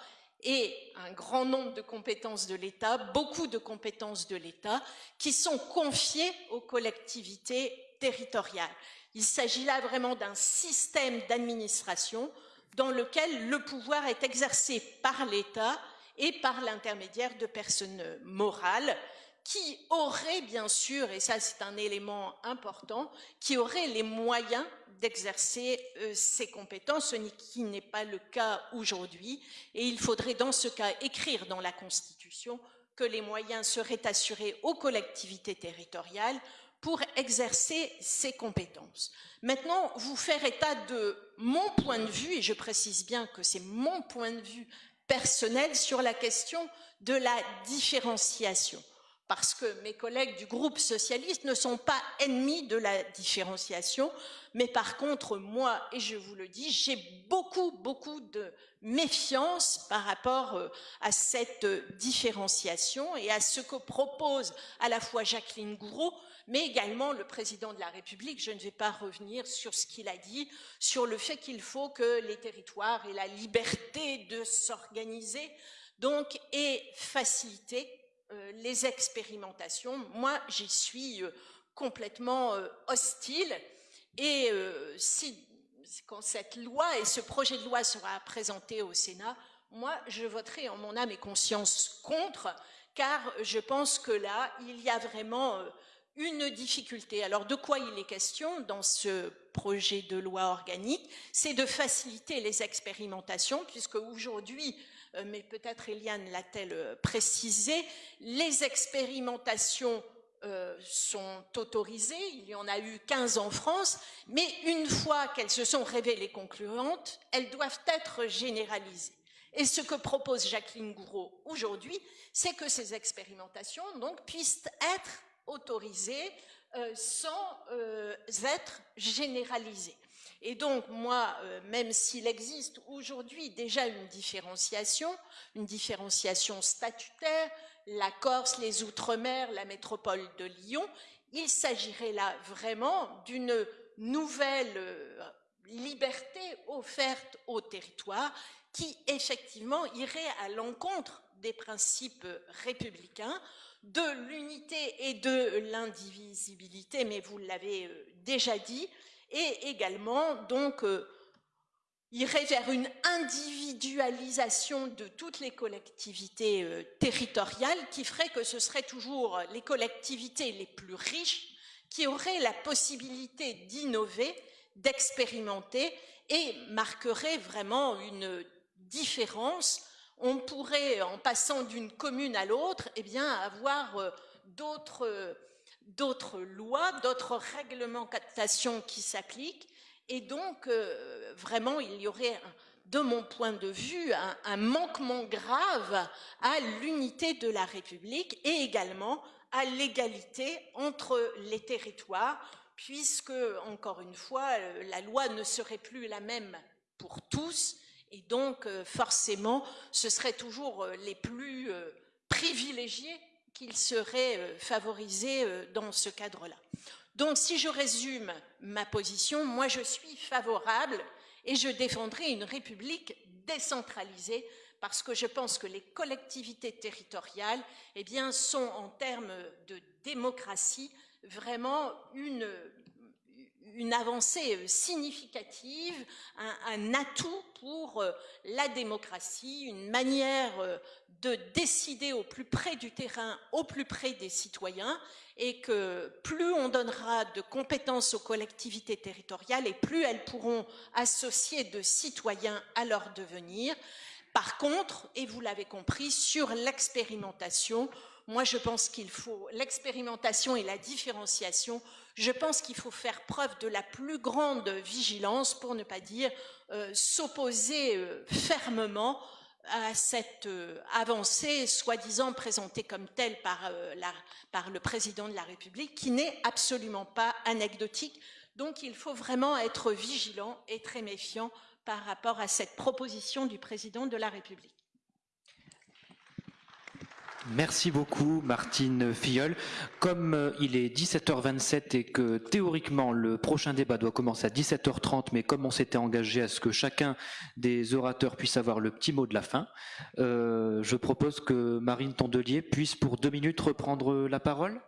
et un grand nombre de compétences de l'État, beaucoup de compétences de l'État, qui sont confiées aux collectivités territoriales. Il s'agit là vraiment d'un système d'administration dans lequel le pouvoir est exercé par l'État et par l'intermédiaire de personnes morales qui auraient bien sûr, et ça c'est un élément important, qui auraient les moyens d'exercer euh, ces compétences, ce qui n'est pas le cas aujourd'hui. Et il faudrait dans ce cas écrire dans la Constitution que les moyens seraient assurés aux collectivités territoriales pour exercer ses compétences. Maintenant, vous faire état de mon point de vue, et je précise bien que c'est mon point de vue personnel sur la question de la différenciation parce que mes collègues du groupe socialiste ne sont pas ennemis de la différenciation, mais par contre, moi, et je vous le dis, j'ai beaucoup, beaucoup de méfiance par rapport euh, à cette différenciation et à ce que propose à la fois Jacqueline Gouraud, mais également le président de la République. Je ne vais pas revenir sur ce qu'il a dit, sur le fait qu'il faut que les territoires aient la liberté de s'organiser, donc, et faciliter euh, les expérimentations. Moi, j'y suis euh, complètement euh, hostile. Et quand cette loi et ce projet de loi sera présenté au Sénat, moi, je voterai en mon âme et conscience contre, car je pense que là, il y a vraiment une difficulté. Alors de quoi il est question dans ce projet de loi organique? C'est de faciliter les expérimentations, puisque aujourd'hui, euh, mais peut-être Eliane l'a-t-elle euh, précisé, les expérimentations euh, sont autorisées, il y en a eu 15 en France, mais une fois qu'elles se sont révélées concluantes, elles doivent être généralisées. Et ce que propose Jacqueline Gouraud aujourd'hui, c'est que ces expérimentations donc, puissent être autorisées euh, sans euh, être généralisées. Et donc, moi, euh, même s'il existe aujourd'hui déjà une différenciation, une différenciation statutaire, la Corse, les Outre-mer, la métropole de Lyon, il s'agirait là vraiment d'une nouvelle liberté offerte au territoire qui effectivement irait à l'encontre des principes républicains, de l'unité et de l'indivisibilité, mais vous l'avez euh, déjà dit, et également donc euh, irait vers une individualisation de toutes les collectivités euh, territoriales qui ferait que ce seraient toujours les collectivités les plus riches qui auraient la possibilité d'innover, d'expérimenter et marquerait vraiment une différence on pourrait, en passant d'une commune à l'autre, eh bien, avoir euh, d'autres lois, d'autres réglementations qui s'appliquent. Et donc, euh, vraiment, il y aurait, de mon point de vue, un, manquement grave à l'unité de la République et également à l'égalité entre les territoires, puisque, encore une fois, euh, la loi ne serait plus la même pour tous, et donc, euh, forcément, ce seraient toujours euh, les plus euh, privilégiés qu'ils seraient favorisés dans ce cadre-là. Donc, si je résume ma position, moi, je suis favorable et je défendrai une république décentralisée parce que je pense que les collectivités territoriales eh bien, sont, en termes de démocratie, vraiment une, une avancée euh, significative, un, atout pour euh, la démocratie, une manière euh, de décider au plus près du terrain, au plus près des citoyens, et que plus on donnera de compétences aux collectivités territoriales et plus elles pourront associer de citoyens à leur devenir. Par contre, et vous l'avez compris, sur l'expérimentation, moi je pense qu'il faut l'expérimentation et la différenciation je pense qu'il faut faire preuve de la plus grande vigilance, pour ne pas dire euh, s'opposer euh, fermement à cette euh, avancée soi-disant présentée comme telle par, par le président de la République, qui n'est absolument pas anecdotique. Donc il faut vraiment être vigilant et très méfiant par rapport à cette proposition du président de la République. Merci beaucoup Martine Filleul. Comme euh, il est 17h27 et que théoriquement le prochain débat doit commencer à 17h30, mais comme on s'était engagé à ce que chacun des orateurs puisse avoir le petit mot de la fin, euh, je propose que Marine Tondelier puisse pour deux minutes reprendre la parole.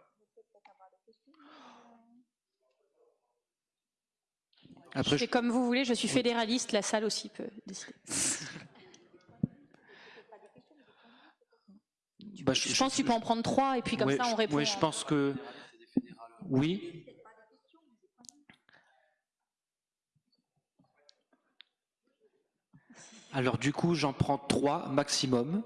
Après, je comme vous voulez, je suis fédéraliste, la salle aussi peut décider. Bah, je, pense que tu peux en prendre trois et puis comme ça on répond. Oui, je pense que oui. Alors du coup, j'en prends trois maximum.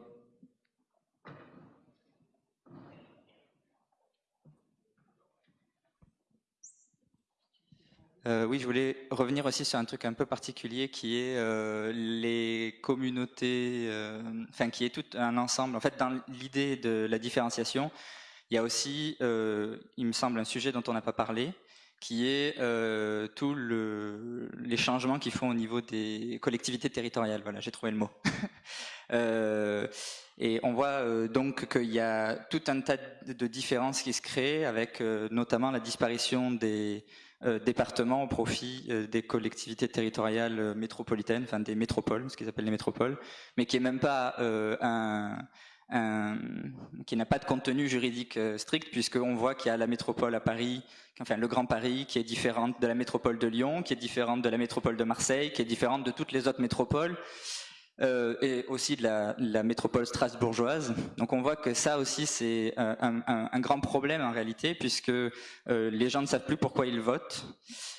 Euh, oui, je voulais revenir aussi sur un truc un peu particulier qui est euh, les communautés, euh, enfin qui est tout un ensemble. En fait, dans l'idée de la différenciation, il y a aussi, il me semble, un sujet dont on n'a pas parlé, qui est tous le, les changements qu'ils font au niveau des collectivités territoriales. Voilà, j'ai trouvé le mot. et on voit donc qu'il y a tout un tas de différences qui se créent, avec notamment la disparition des départements au profit euh, des collectivités territoriales euh, métropolitaines, enfin des métropoles, ce qu'ils appellent les métropoles, mais qui est même pas un, un, qui n'a pas de contenu juridique strict, puisqu'on voit qu'il y a la métropole à Paris, enfin le Grand Paris, qui est différente de la métropole de Lyon, qui est différente de la métropole de Marseille, qui est différente de toutes les autres métropoles. Euh, et aussi de la, métropole strasbourgeoise. Donc on voit que ça aussi c'est un, grand problème en réalité, puisque euh, les gens ne savent plus pourquoi ils votent.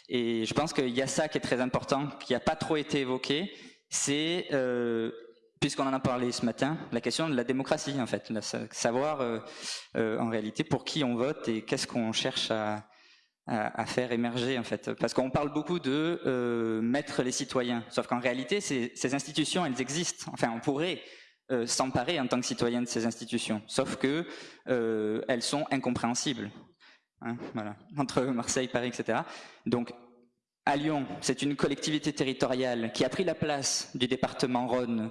Et je pense qu'il y a ça qui est très important, qui n'a pas trop été évoqué, c'est euh, puisqu'on en a parlé ce matin, la question de la démocratie en fait, savoir en réalité pour qui on vote et qu'est-ce qu'on cherche à, à, faire émerger en fait. Parce qu'on parle beaucoup de euh, mettre les citoyens, sauf qu'en réalité, ces, institutions, elles existent. Enfin, on pourrait euh, s'emparer en tant que citoyen de ces institutions, sauf que euh, elles sont incompréhensibles. Hein, voilà, entre Marseille, Paris, etc. Donc, à Lyon, c'est une collectivité territoriale qui a pris la place du département Rhône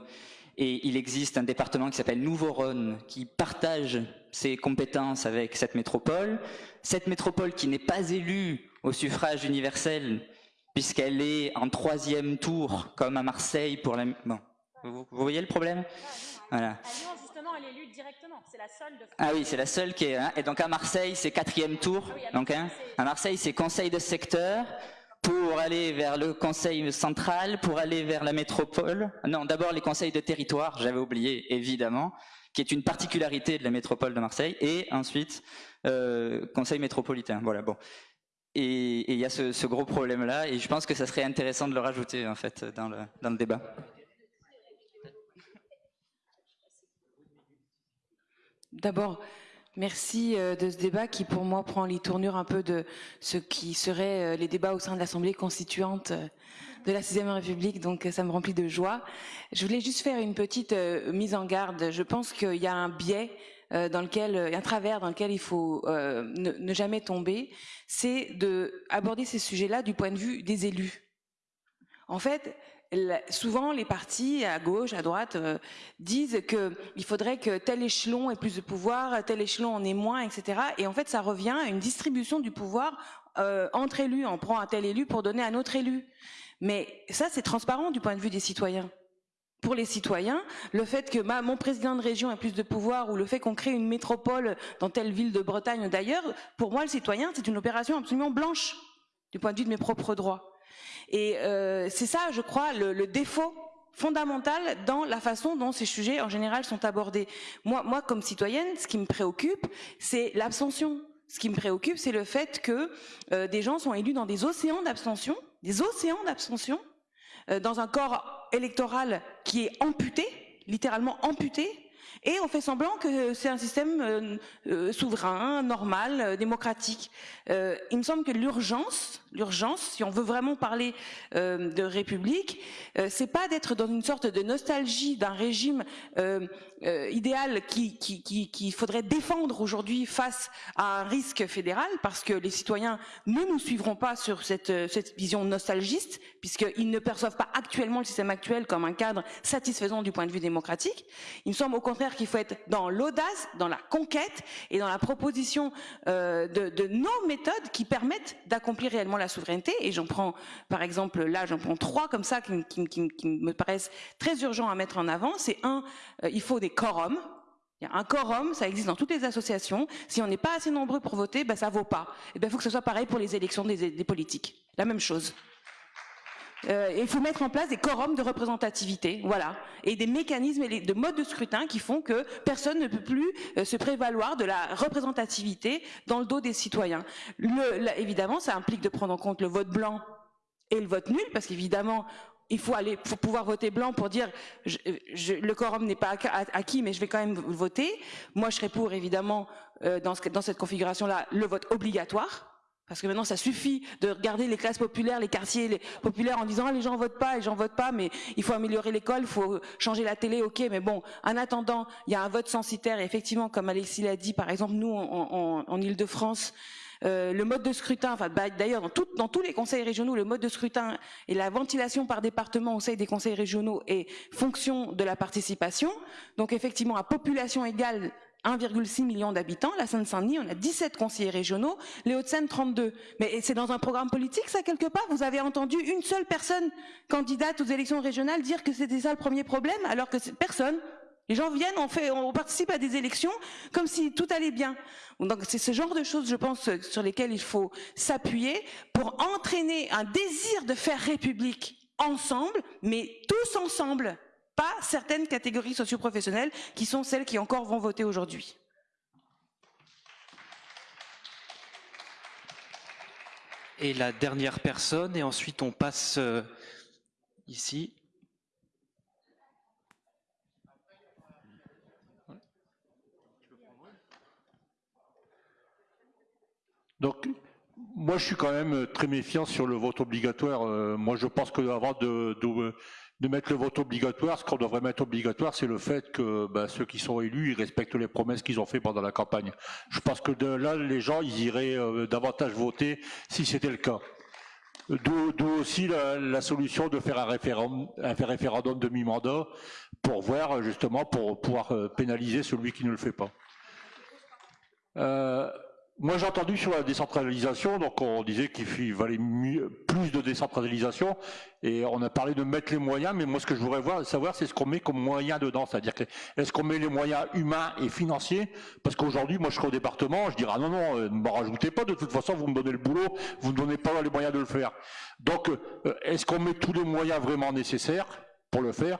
et il existe un département qui s'appelle Nouveau-Rhône qui partage ses compétences avec cette métropole. Cette métropole qui n'est pas élue au suffrage universel puisqu'elle est en troisième tour comme à Marseille pour la... Bon, vous, voyez le problème? Voilà. Justement, elle est élue directement. C'est la seule de Ah oui, c'est la seule qui est... Hein, et donc à Marseille, c'est quatrième tour. Ah oui, donc, hein, à Marseille, c'est conseil de secteur pour aller vers le conseil central, pour aller vers la métropole. Non, d'abord les conseils de territoire, j'avais oublié évidemment, qui est une particularité de la métropole de Marseille, et ensuite euh, conseil métropolitain. Voilà, bon. Et il y a ce, gros problème-là, et je pense que ça serait intéressant de le rajouter en fait dans le, dans le débat. D'abord, Merci euh, de ce débat qui, pour moi, prend les tournures un peu de ce qui serait euh, les débats au sein de l'Assemblée constituante de la Sixième République, donc ça me remplit de joie. Je voulais juste faire une petite mise en garde. Je pense qu'il y a un biais dans lequel, un travers dans lequel il faut ne, jamais tomber, c'est de aborder ces sujets-là du point de vue des élus. En fait, souvent les partis à gauche, à droite euh, disent qu'il faudrait que tel échelon ait plus de pouvoir, tel échelon en ait moins, etc. Et en fait, ça revient à une distribution du pouvoir euh, entre élus. On prend un tel élu pour donner à un autre élu. Mais ça, c'est transparent du point de vue des citoyens. Pour les citoyens, le fait que bah, mon président de région ait plus de pouvoir ou le fait qu'on crée une métropole dans telle ville de Bretagne d'ailleurs, pour moi, le citoyen, c'est une opération absolument blanche du point de vue de mes propres droits. Et euh, c'est ça, je crois, le, le, défaut fondamental dans la façon dont ces sujets en général sont abordés. Moi, moi comme citoyenne, ce qui me préoccupe, c'est l'abstention. Ce qui me préoccupe, c'est le fait que euh, des gens sont élus dans des océans d'abstention, des océans d'abstention, euh, dans un corps électoral qui est amputé, littéralement amputé, et on fait semblant que c'est un système euh, euh, souverain, normal, démocratique. Il me semble que l'urgence, l'urgence, si on veut vraiment parler de république, c'est pas d'être dans une sorte de nostalgie d'un régime idéal qui, qui, qui, qui, faudrait défendre aujourd'hui face à un risque fédéral, parce que les citoyens ne nous suivront pas sur cette, cette vision nostalgiste, puisqu'ils ne perçoivent pas actuellement le système actuel comme un cadre satisfaisant du point de vue démocratique. Il me semble au contraire qu'il faut être dans l'audace, dans la conquête et dans la proposition de, de nos méthodes qui permettent d'accomplir réellement la souveraineté. Et j'en prends, par exemple, là, j'en prends trois comme ça qui, qui, qui, qui, me paraissent très urgents à mettre en avant. C'est un, euh, il faut des quorums. Il y a un quorum, ça existe dans toutes les associations. Si on n'est pas assez nombreux pour voter, ben ça vaut pas. Et ben il faut que ce soit pareil pour les élections des, politiques. La même chose. Euh, il faut mettre en place des quorums de représentativité, voilà, et des mécanismes et de modes de scrutin qui font que personne ne peut plus euh, se prévaloir de la représentativité dans le dos des citoyens. Évidemment, ça implique de prendre en compte le vote blanc et le vote nul, parce qu'évidemment, il faut aller faut pouvoir voter blanc pour dire je, je, le quorum n'est pas acquis, mais je vais quand même voter. Moi, je serais pour évidemment euh, dans, ce, dans cette configuration-là le vote obligatoire parce que maintenant, ça suffit de regarder les classes populaires, les quartiers populaires en disant ah, les gens votent pas, les gens votent pas, mais il faut améliorer l'école, il faut changer la télé, ok, mais bon, en attendant, il y a un vote censitaire et effectivement, comme Alexis l'a dit, par exemple, nous, en, en, en Ile-de-France, le mode de scrutin, enfin bah, d'ailleurs dans, dans tous les conseils régionaux, le mode de scrutin et la ventilation par département au sein des conseils régionaux est fonction de la participation. Donc effectivement, à population égale, 1,6 million d'habitants, la Seine-Saint-Denis, on a 17 conseillers régionaux, les Hauts-de-Seine 32. Mais c'est dans un programme politique ça quelque part? Vous avez entendu une seule personne candidate aux élections régionales dire que c'était ça le premier problème alors que personne les gens viennent, on, fait, on participe à des élections comme si tout allait bien. Donc c'est ce genre de choses, je pense, sur lesquelles il faut s'appuyer pour entraîner un désir de faire République ensemble, mais tous ensemble pas certaines catégories socioprofessionnelles qui sont celles qui encore vont voter aujourd'hui. Et la dernière personne, et ensuite on passe euh, ici. Donc, moi, je suis quand même très méfiant sur le vote obligatoire. Euh, moi, je pense qu'avant de, mettre le vote obligatoire, ce qu'on devrait mettre obligatoire, c'est le fait que ben, ceux qui sont élus, ils respectent les promesses qu'ils ont fait pendant la campagne. Je pense que de là, les gens, ils iraient euh, davantage voter si c'était le cas. D'où aussi la, solution de faire un référendum, un référendum de mi-mandat pour voir justement pour pouvoir euh, pénaliser celui qui ne le fait pas. Moi, j'ai entendu sur la décentralisation, donc on disait qu'il valait mieux, plus de décentralisation, et on a parlé de mettre les moyens, mais moi, ce que je voudrais voir, savoir, c'est ce qu'on met comme moyens dedans, c'est-à-dire est-ce qu'on met les moyens humains et financiers? Parce qu'aujourd'hui, moi, je serai au département, je dirais ah non non, euh, ne m'en rajoutez pas, de toute façon, vous me donnez le boulot, vous ne donnez pas les moyens de le faire. Donc, euh, est-ce qu'on met tous les moyens vraiment nécessaires pour le faire?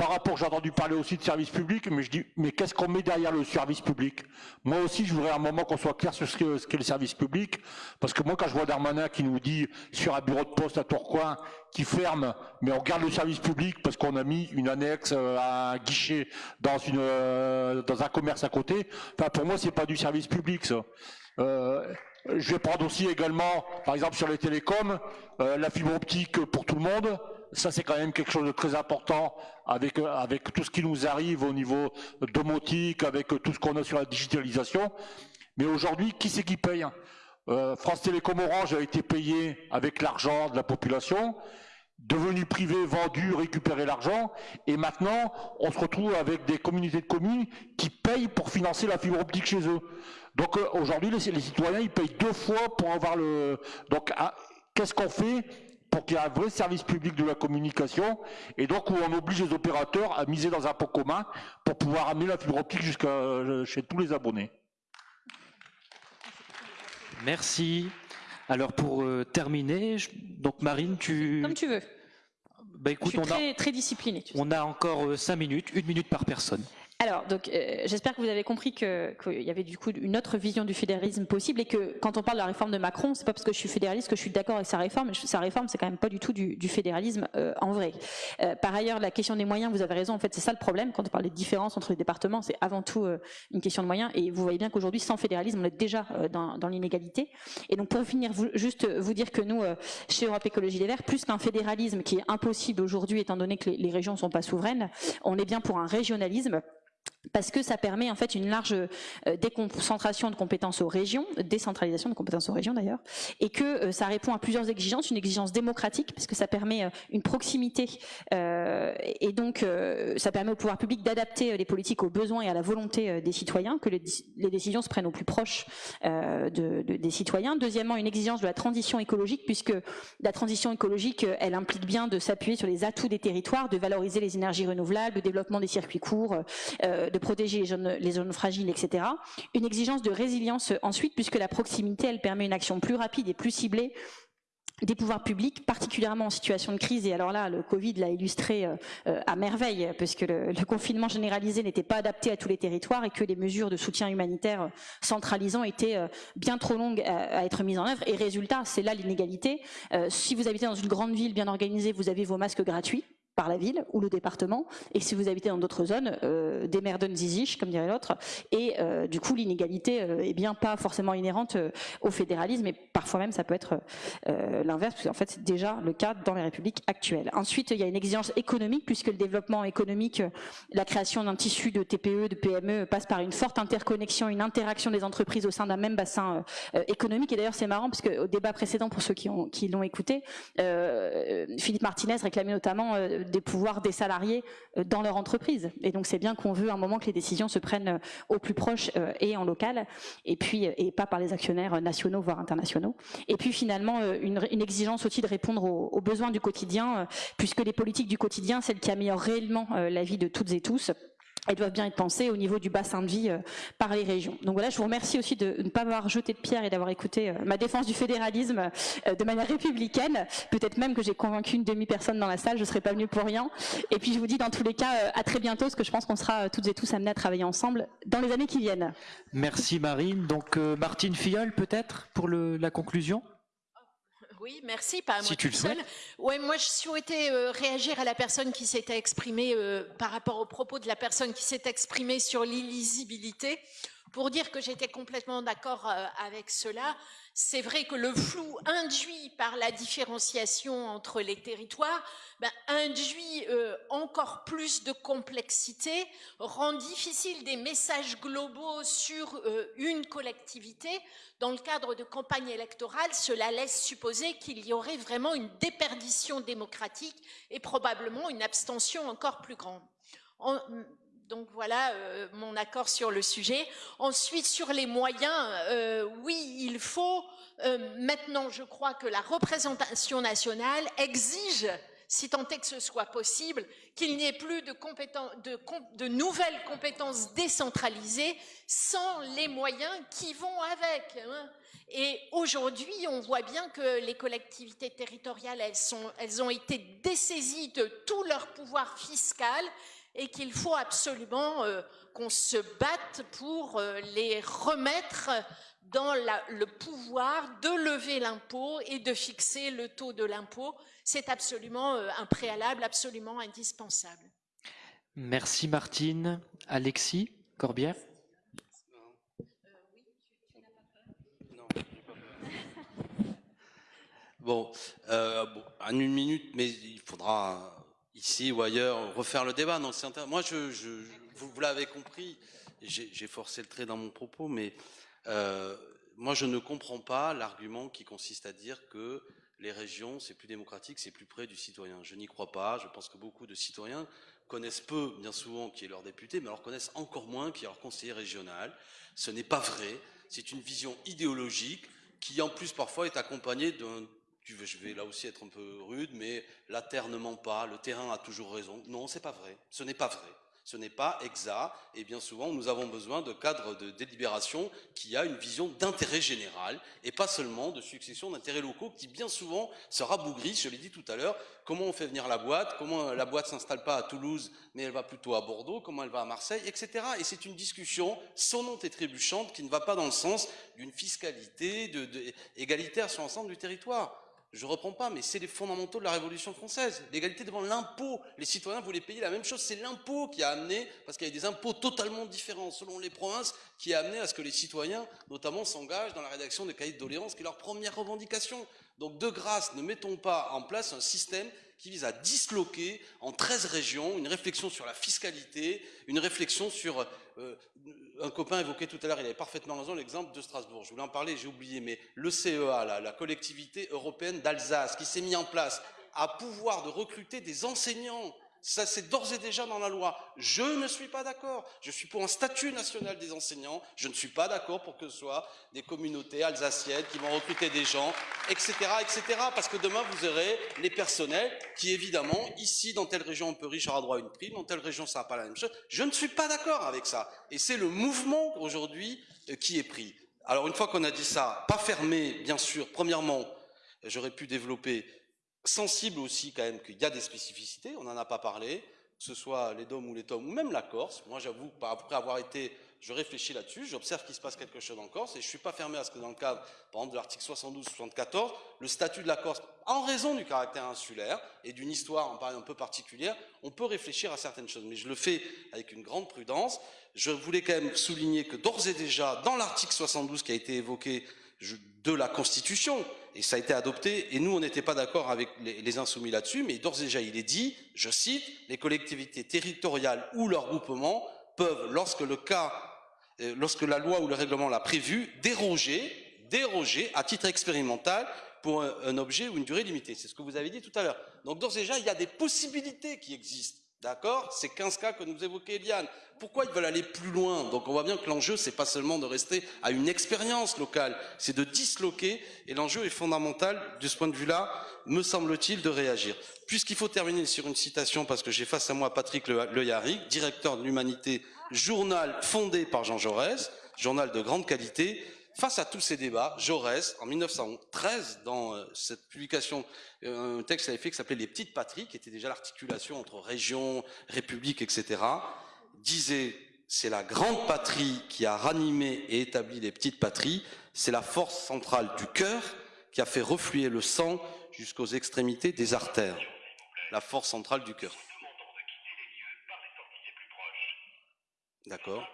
Par rapport, j'ai entendu parler aussi de service public, mais je dis, mais qu'est-ce qu'on met derrière le service public? Moi aussi, je voudrais un moment qu'on soit clair sur ce qu'est le service public, parce que moi, quand je vois Darmanin qui nous dit sur un bureau de poste à Tourcoing qui ferme, mais on garde le service public parce qu'on a mis une annexe euh, à un guichet dans une euh, dans un commerce à côté. Enfin, pour moi, c'est pas du service public, ça. Euh, je vais prendre aussi également, par exemple sur les télécoms, la fibre optique pour tout le monde ça c'est quand même quelque chose de très important avec, avec tout ce qui nous arrive au niveau domotique, avec tout ce qu'on a sur la digitalisation. Mais aujourd'hui, qui c'est qui paye euh, France Télécom Orange a été payé avec l'argent de la population, devenu privé, vendu, récupéré l'argent, et maintenant on se retrouve avec des communautés de communes qui payent pour financer la fibre optique chez eux. Donc euh, aujourd'hui, les, les, citoyens ils payent deux fois pour avoir le. Donc ah, qu'est-ce qu'on fait? Pour qu'il y ait un vrai service public de la communication, et donc où on oblige les opérateurs à miser dans un pot commun pour pouvoir amener la fibre optique jusqu'à euh, chez tous les abonnés. Merci. Alors pour euh, terminer, je, donc Marine, tu... Comme tu veux. Bah écoute, je suis on très, a, très discipliné. Tu sais. on a encore euh, cinq minutes, une minute par personne. Alors, donc, euh, j'espère que vous avez compris qu'il y avait du coup une autre vision du fédéralisme possible et que quand on parle de la réforme de Macron, c'est pas parce que je suis fédéraliste que je suis d'accord avec sa réforme. Sa réforme, c'est quand même pas du tout du, du fédéralisme euh, en vrai. Euh, par ailleurs, la question des moyens, vous avez raison. En fait, c'est ça le problème quand on parle des différences entre les départements. C'est avant tout euh, une question de moyens. Et vous voyez bien qu'aujourd'hui, sans fédéralisme, on est déjà euh, dans, dans l'inégalité. Et donc, pour finir, vous, juste vous dire que nous, euh, chez Europe Écologie Les Verts, plus qu'un fédéralisme qui est impossible aujourd'hui, étant donné que les, les régions ne sont pas souveraines, on est bien pour un régionalisme parce que ça permet en fait une large euh, déconcentration de compétences aux régions, décentralisation de compétences aux régions d'ailleurs, et que euh, ça répond à plusieurs exigences, une exigence démocratique parce que ça permet euh, une proximité et donc ça permet au pouvoir public d'adapter les politiques aux besoins et à la volonté des citoyens, que les, décisions se prennent au plus proche de, de, des citoyens. Deuxièmement, une exigence de la transition écologique puisque la transition écologique, elle implique bien de s'appuyer sur les atouts des territoires, de valoriser les énergies renouvelables, le développement des circuits courts de protéger les zones, les zones fragiles, etc. Une exigence de résilience ensuite, puisque la proximité, elle permet une action plus rapide et plus ciblée des pouvoirs publics, particulièrement en situation de crise. Et alors là, le Covid l'a illustré euh, à merveille, puisque le, le confinement généralisé n'était pas adapté à tous les territoires et que les mesures de soutien humanitaire centralisant étaient euh, bien trop longues à, être mises en œuvre. Et résultat, c'est là l'inégalité. Euh, si vous habitez dans une grande ville bien organisée, vous avez vos masques gratuits par la ville ou le département, et si vous habitez dans d'autres zones, euh, des merden ziziches, comme dirait l'autre, et euh, du coup l'inégalité euh, est bien pas forcément inhérente euh, au fédéralisme, et parfois même ça peut être l'inverse, parce qu'en fait c'est déjà le cas dans les républiques actuelles. Ensuite, il y a une exigence économique, puisque le développement économique, la création d'un tissu de TPE, de PME, passe par une forte interconnexion, une interaction des entreprises au sein d'un même bassin économique, et d'ailleurs c'est marrant, parce qu'au débat précédent, pour ceux qui, ont, qui l'ont écouté, Philippe Martinez réclamait notamment des pouvoirs des salariés euh, dans leur entreprise. Et donc c'est bien qu'on veut un moment que les décisions se prennent euh, au plus proche euh, et en local, et pas par les actionnaires nationaux voire internationaux. Et puis finalement une, exigence aussi de répondre aux, besoins du quotidien, puisque les politiques du quotidien, celles qui améliorent réellement la vie de toutes et tous, elles doivent bien être pensées au niveau du bassin de vie euh, par les régions. Donc voilà, je vous remercie aussi de ne pas avoir jeté de pierre et d'avoir écouté euh, ma défense du fédéralisme euh, de manière républicaine. Peut-être même que j'ai convaincu une demi-personne dans la salle, je ne serais pas venue pour rien. Et puis je vous dis dans tous les cas à très bientôt, parce que je pense qu'on sera toutes et tous amenés à travailler ensemble dans les années qui viennent. Merci Marine. Donc Martine Filleul peut-être pour la conclusion? Oui, merci. Pas à si tu le seul. Ouais, moi, je souhaitais euh, réagir à la personne qui s'était exprimée euh, par rapport au propos de la personne qui s'est exprimée sur l'illisibilité, pour dire que j'étais complètement d'accord euh, avec cela. C'est vrai que le flou induit par la différenciation entre les territoires ben, induit euh, encore plus de complexité, rend difficile des messages globaux sur euh, une collectivité. Dans le cadre de campagne électorale, cela laisse supposer qu'il y aurait vraiment une déperdition démocratique et probablement une abstention encore plus grande. Donc voilà euh, mon accord sur le sujet. Ensuite, sur les moyens, oui, il faut maintenant, je crois que la représentation nationale exige si tant est que ce soit possible, qu'il n'y ait plus de, nouvelles compétences décentralisées sans les moyens qui vont avec. Hein. Et aujourd'hui, on voit bien que les collectivités territoriales, elles, elles ont été dessaisies de tout leur pouvoir fiscal et qu'il faut absolument euh, qu'on se batte pour euh, les remettre dans le pouvoir de lever l'impôt et de fixer le taux de l'impôt c'est absolument euh, un préalable absolument indispensable. Merci Martine. Alexis Corbière Bon, euh, en une minute, mais il faudra ici ou ailleurs refaire le débat. Non, Moi, je, vous, l'avez compris, j'ai forcé le trait dans mon propos, mais euh, moi, je ne comprends pas l'argument qui consiste à dire que les régions, c'est plus démocratique, c'est plus près du citoyen. Je n'y crois pas. Je pense que beaucoup de citoyens connaissent peu, bien souvent, qui est leur député, mais alors connaissent encore moins qui est leur conseiller régional. Ce n'est pas vrai. C'est une vision idéologique qui, en plus, parfois, est accompagnée d'un je vais là aussi être un peu rude, mais la terre ne ment pas, le terrain a toujours raison. Non, c'est pas vrai. Ce n'est pas vrai ce n'est pas exact, et bien souvent nous avons besoin de cadres de délibération qui a une vision d'intérêt général, et pas seulement de succession d'intérêts locaux qui bien souvent se rabougrissent, je l'ai dit tout à l'heure, comment on fait venir la boîte, comment la boîte s'installe pas à Toulouse, mais elle va plutôt à Bordeaux, comment elle va à Marseille, etc. Et c'est une discussion sonnante et trébuchante qui ne va pas dans le sens d'une fiscalité égalitaire sur l'ensemble du territoire je reprends pas, mais c'est les fondamentaux de la Révolution française. L'égalité devant l'impôt. Les citoyens voulaient payer la même chose. C'est l'impôt qui a amené, parce qu'il y a des impôts totalement différents selon les provinces, qui a amené à ce que les citoyens, notamment, s'engagent dans la rédaction des cahiers de doléances, qui est leur première revendication. Donc, de grâce, ne mettons pas en place un système qui vise à disloquer en 13 régions une réflexion sur la fiscalité, une réflexion sur... Euh, un copain évoquait tout à l'heure, il avait parfaitement raison, l'exemple de Strasbourg. Je voulais en parler, j'ai oublié, mais le CEA, la, collectivité européenne d'Alsace, qui s'est mis en place, à pouvoir de recruter des enseignants ça, c'est d'ores et déjà dans la loi. Je ne suis pas d'accord. Je suis pour un statut national des enseignants. Je ne suis pas d'accord pour que ce soit des communautés alsaciennes qui vont recruter des gens, etc., etc. Parce que demain, vous aurez les personnels qui, évidemment, ici, dans telle région, un peu riche aura droit à une prime, dans telle région, ça n'a pas la même chose. Je ne suis pas d'accord avec ça. Et c'est le mouvement, aujourd'hui, euh, qui est pris. Alors, une fois qu'on a dit ça, pas fermé, bien sûr, premièrement, j'aurais pu développer sensible aussi quand même qu'il y a des spécificités, on n'en a pas parlé, que ce soit les DOM ou les TOM, ou même la Corse. Moi, j'avoue, après avoir été, je réfléchis là-dessus, j'observe qu'il se passe quelque chose en Corse, et je suis pas fermé à ce que dans le cadre, par exemple, de l'article 72-74, le statut de la Corse, en raison du caractère insulaire et d'une histoire un peu particulière, on peut réfléchir à certaines choses. Mais je le fais avec une grande prudence. Je voulais quand même souligner que d'ores et déjà, dans l'article 72 qui a été évoqué de la Constitution, et ça a été adopté, et nous, on n'était pas d'accord avec les, insoumis là-dessus, mais d'ores et déjà, il est dit, je cite, les collectivités territoriales ou leurs groupements peuvent, lorsque le cas, euh, lorsque la loi ou le règlement l'a prévu, déroger, déroger à titre expérimental pour un, objet ou une durée limitée. C'est ce que vous avez dit tout à l'heure. Donc d'ores et déjà, il y a des possibilités qui existent. D'accord? C'est 15 cas que nous évoquait Eliane. Pourquoi ils veulent aller plus loin? Donc on voit bien que l'enjeu, c'est pas seulement de rester à une expérience locale, c'est de disloquer, et l'enjeu est fondamental, de ce point de vue-là, me semble-t-il, de réagir. Puisqu'il faut terminer sur une citation, parce que j'ai face à moi Patrick Le, Yarrick, directeur de l'Humanité, journal fondé par Jean Jaurès, journal de grande qualité, Face à tous ces débats, Jaurès, en 1913, dans euh, cette publication, euh, un texte avait fait qui s'appelait Les Petites Patries, qui était déjà l'articulation entre région, république, etc., disait c'est la grande patrie qui a ranimé et établi les petites patries, c'est la force centrale du cœur qui a fait refluer le sang jusqu'aux extrémités des artères. La force centrale du cœur. D'accord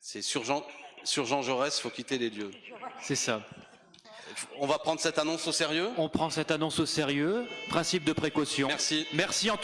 C'est sur Jean, sur Jean Jaurès, il faut quitter les lieux. C'est ça. On va prendre cette annonce au sérieux? On prend cette annonce au sérieux. Principe de précaution. Merci. Merci en tout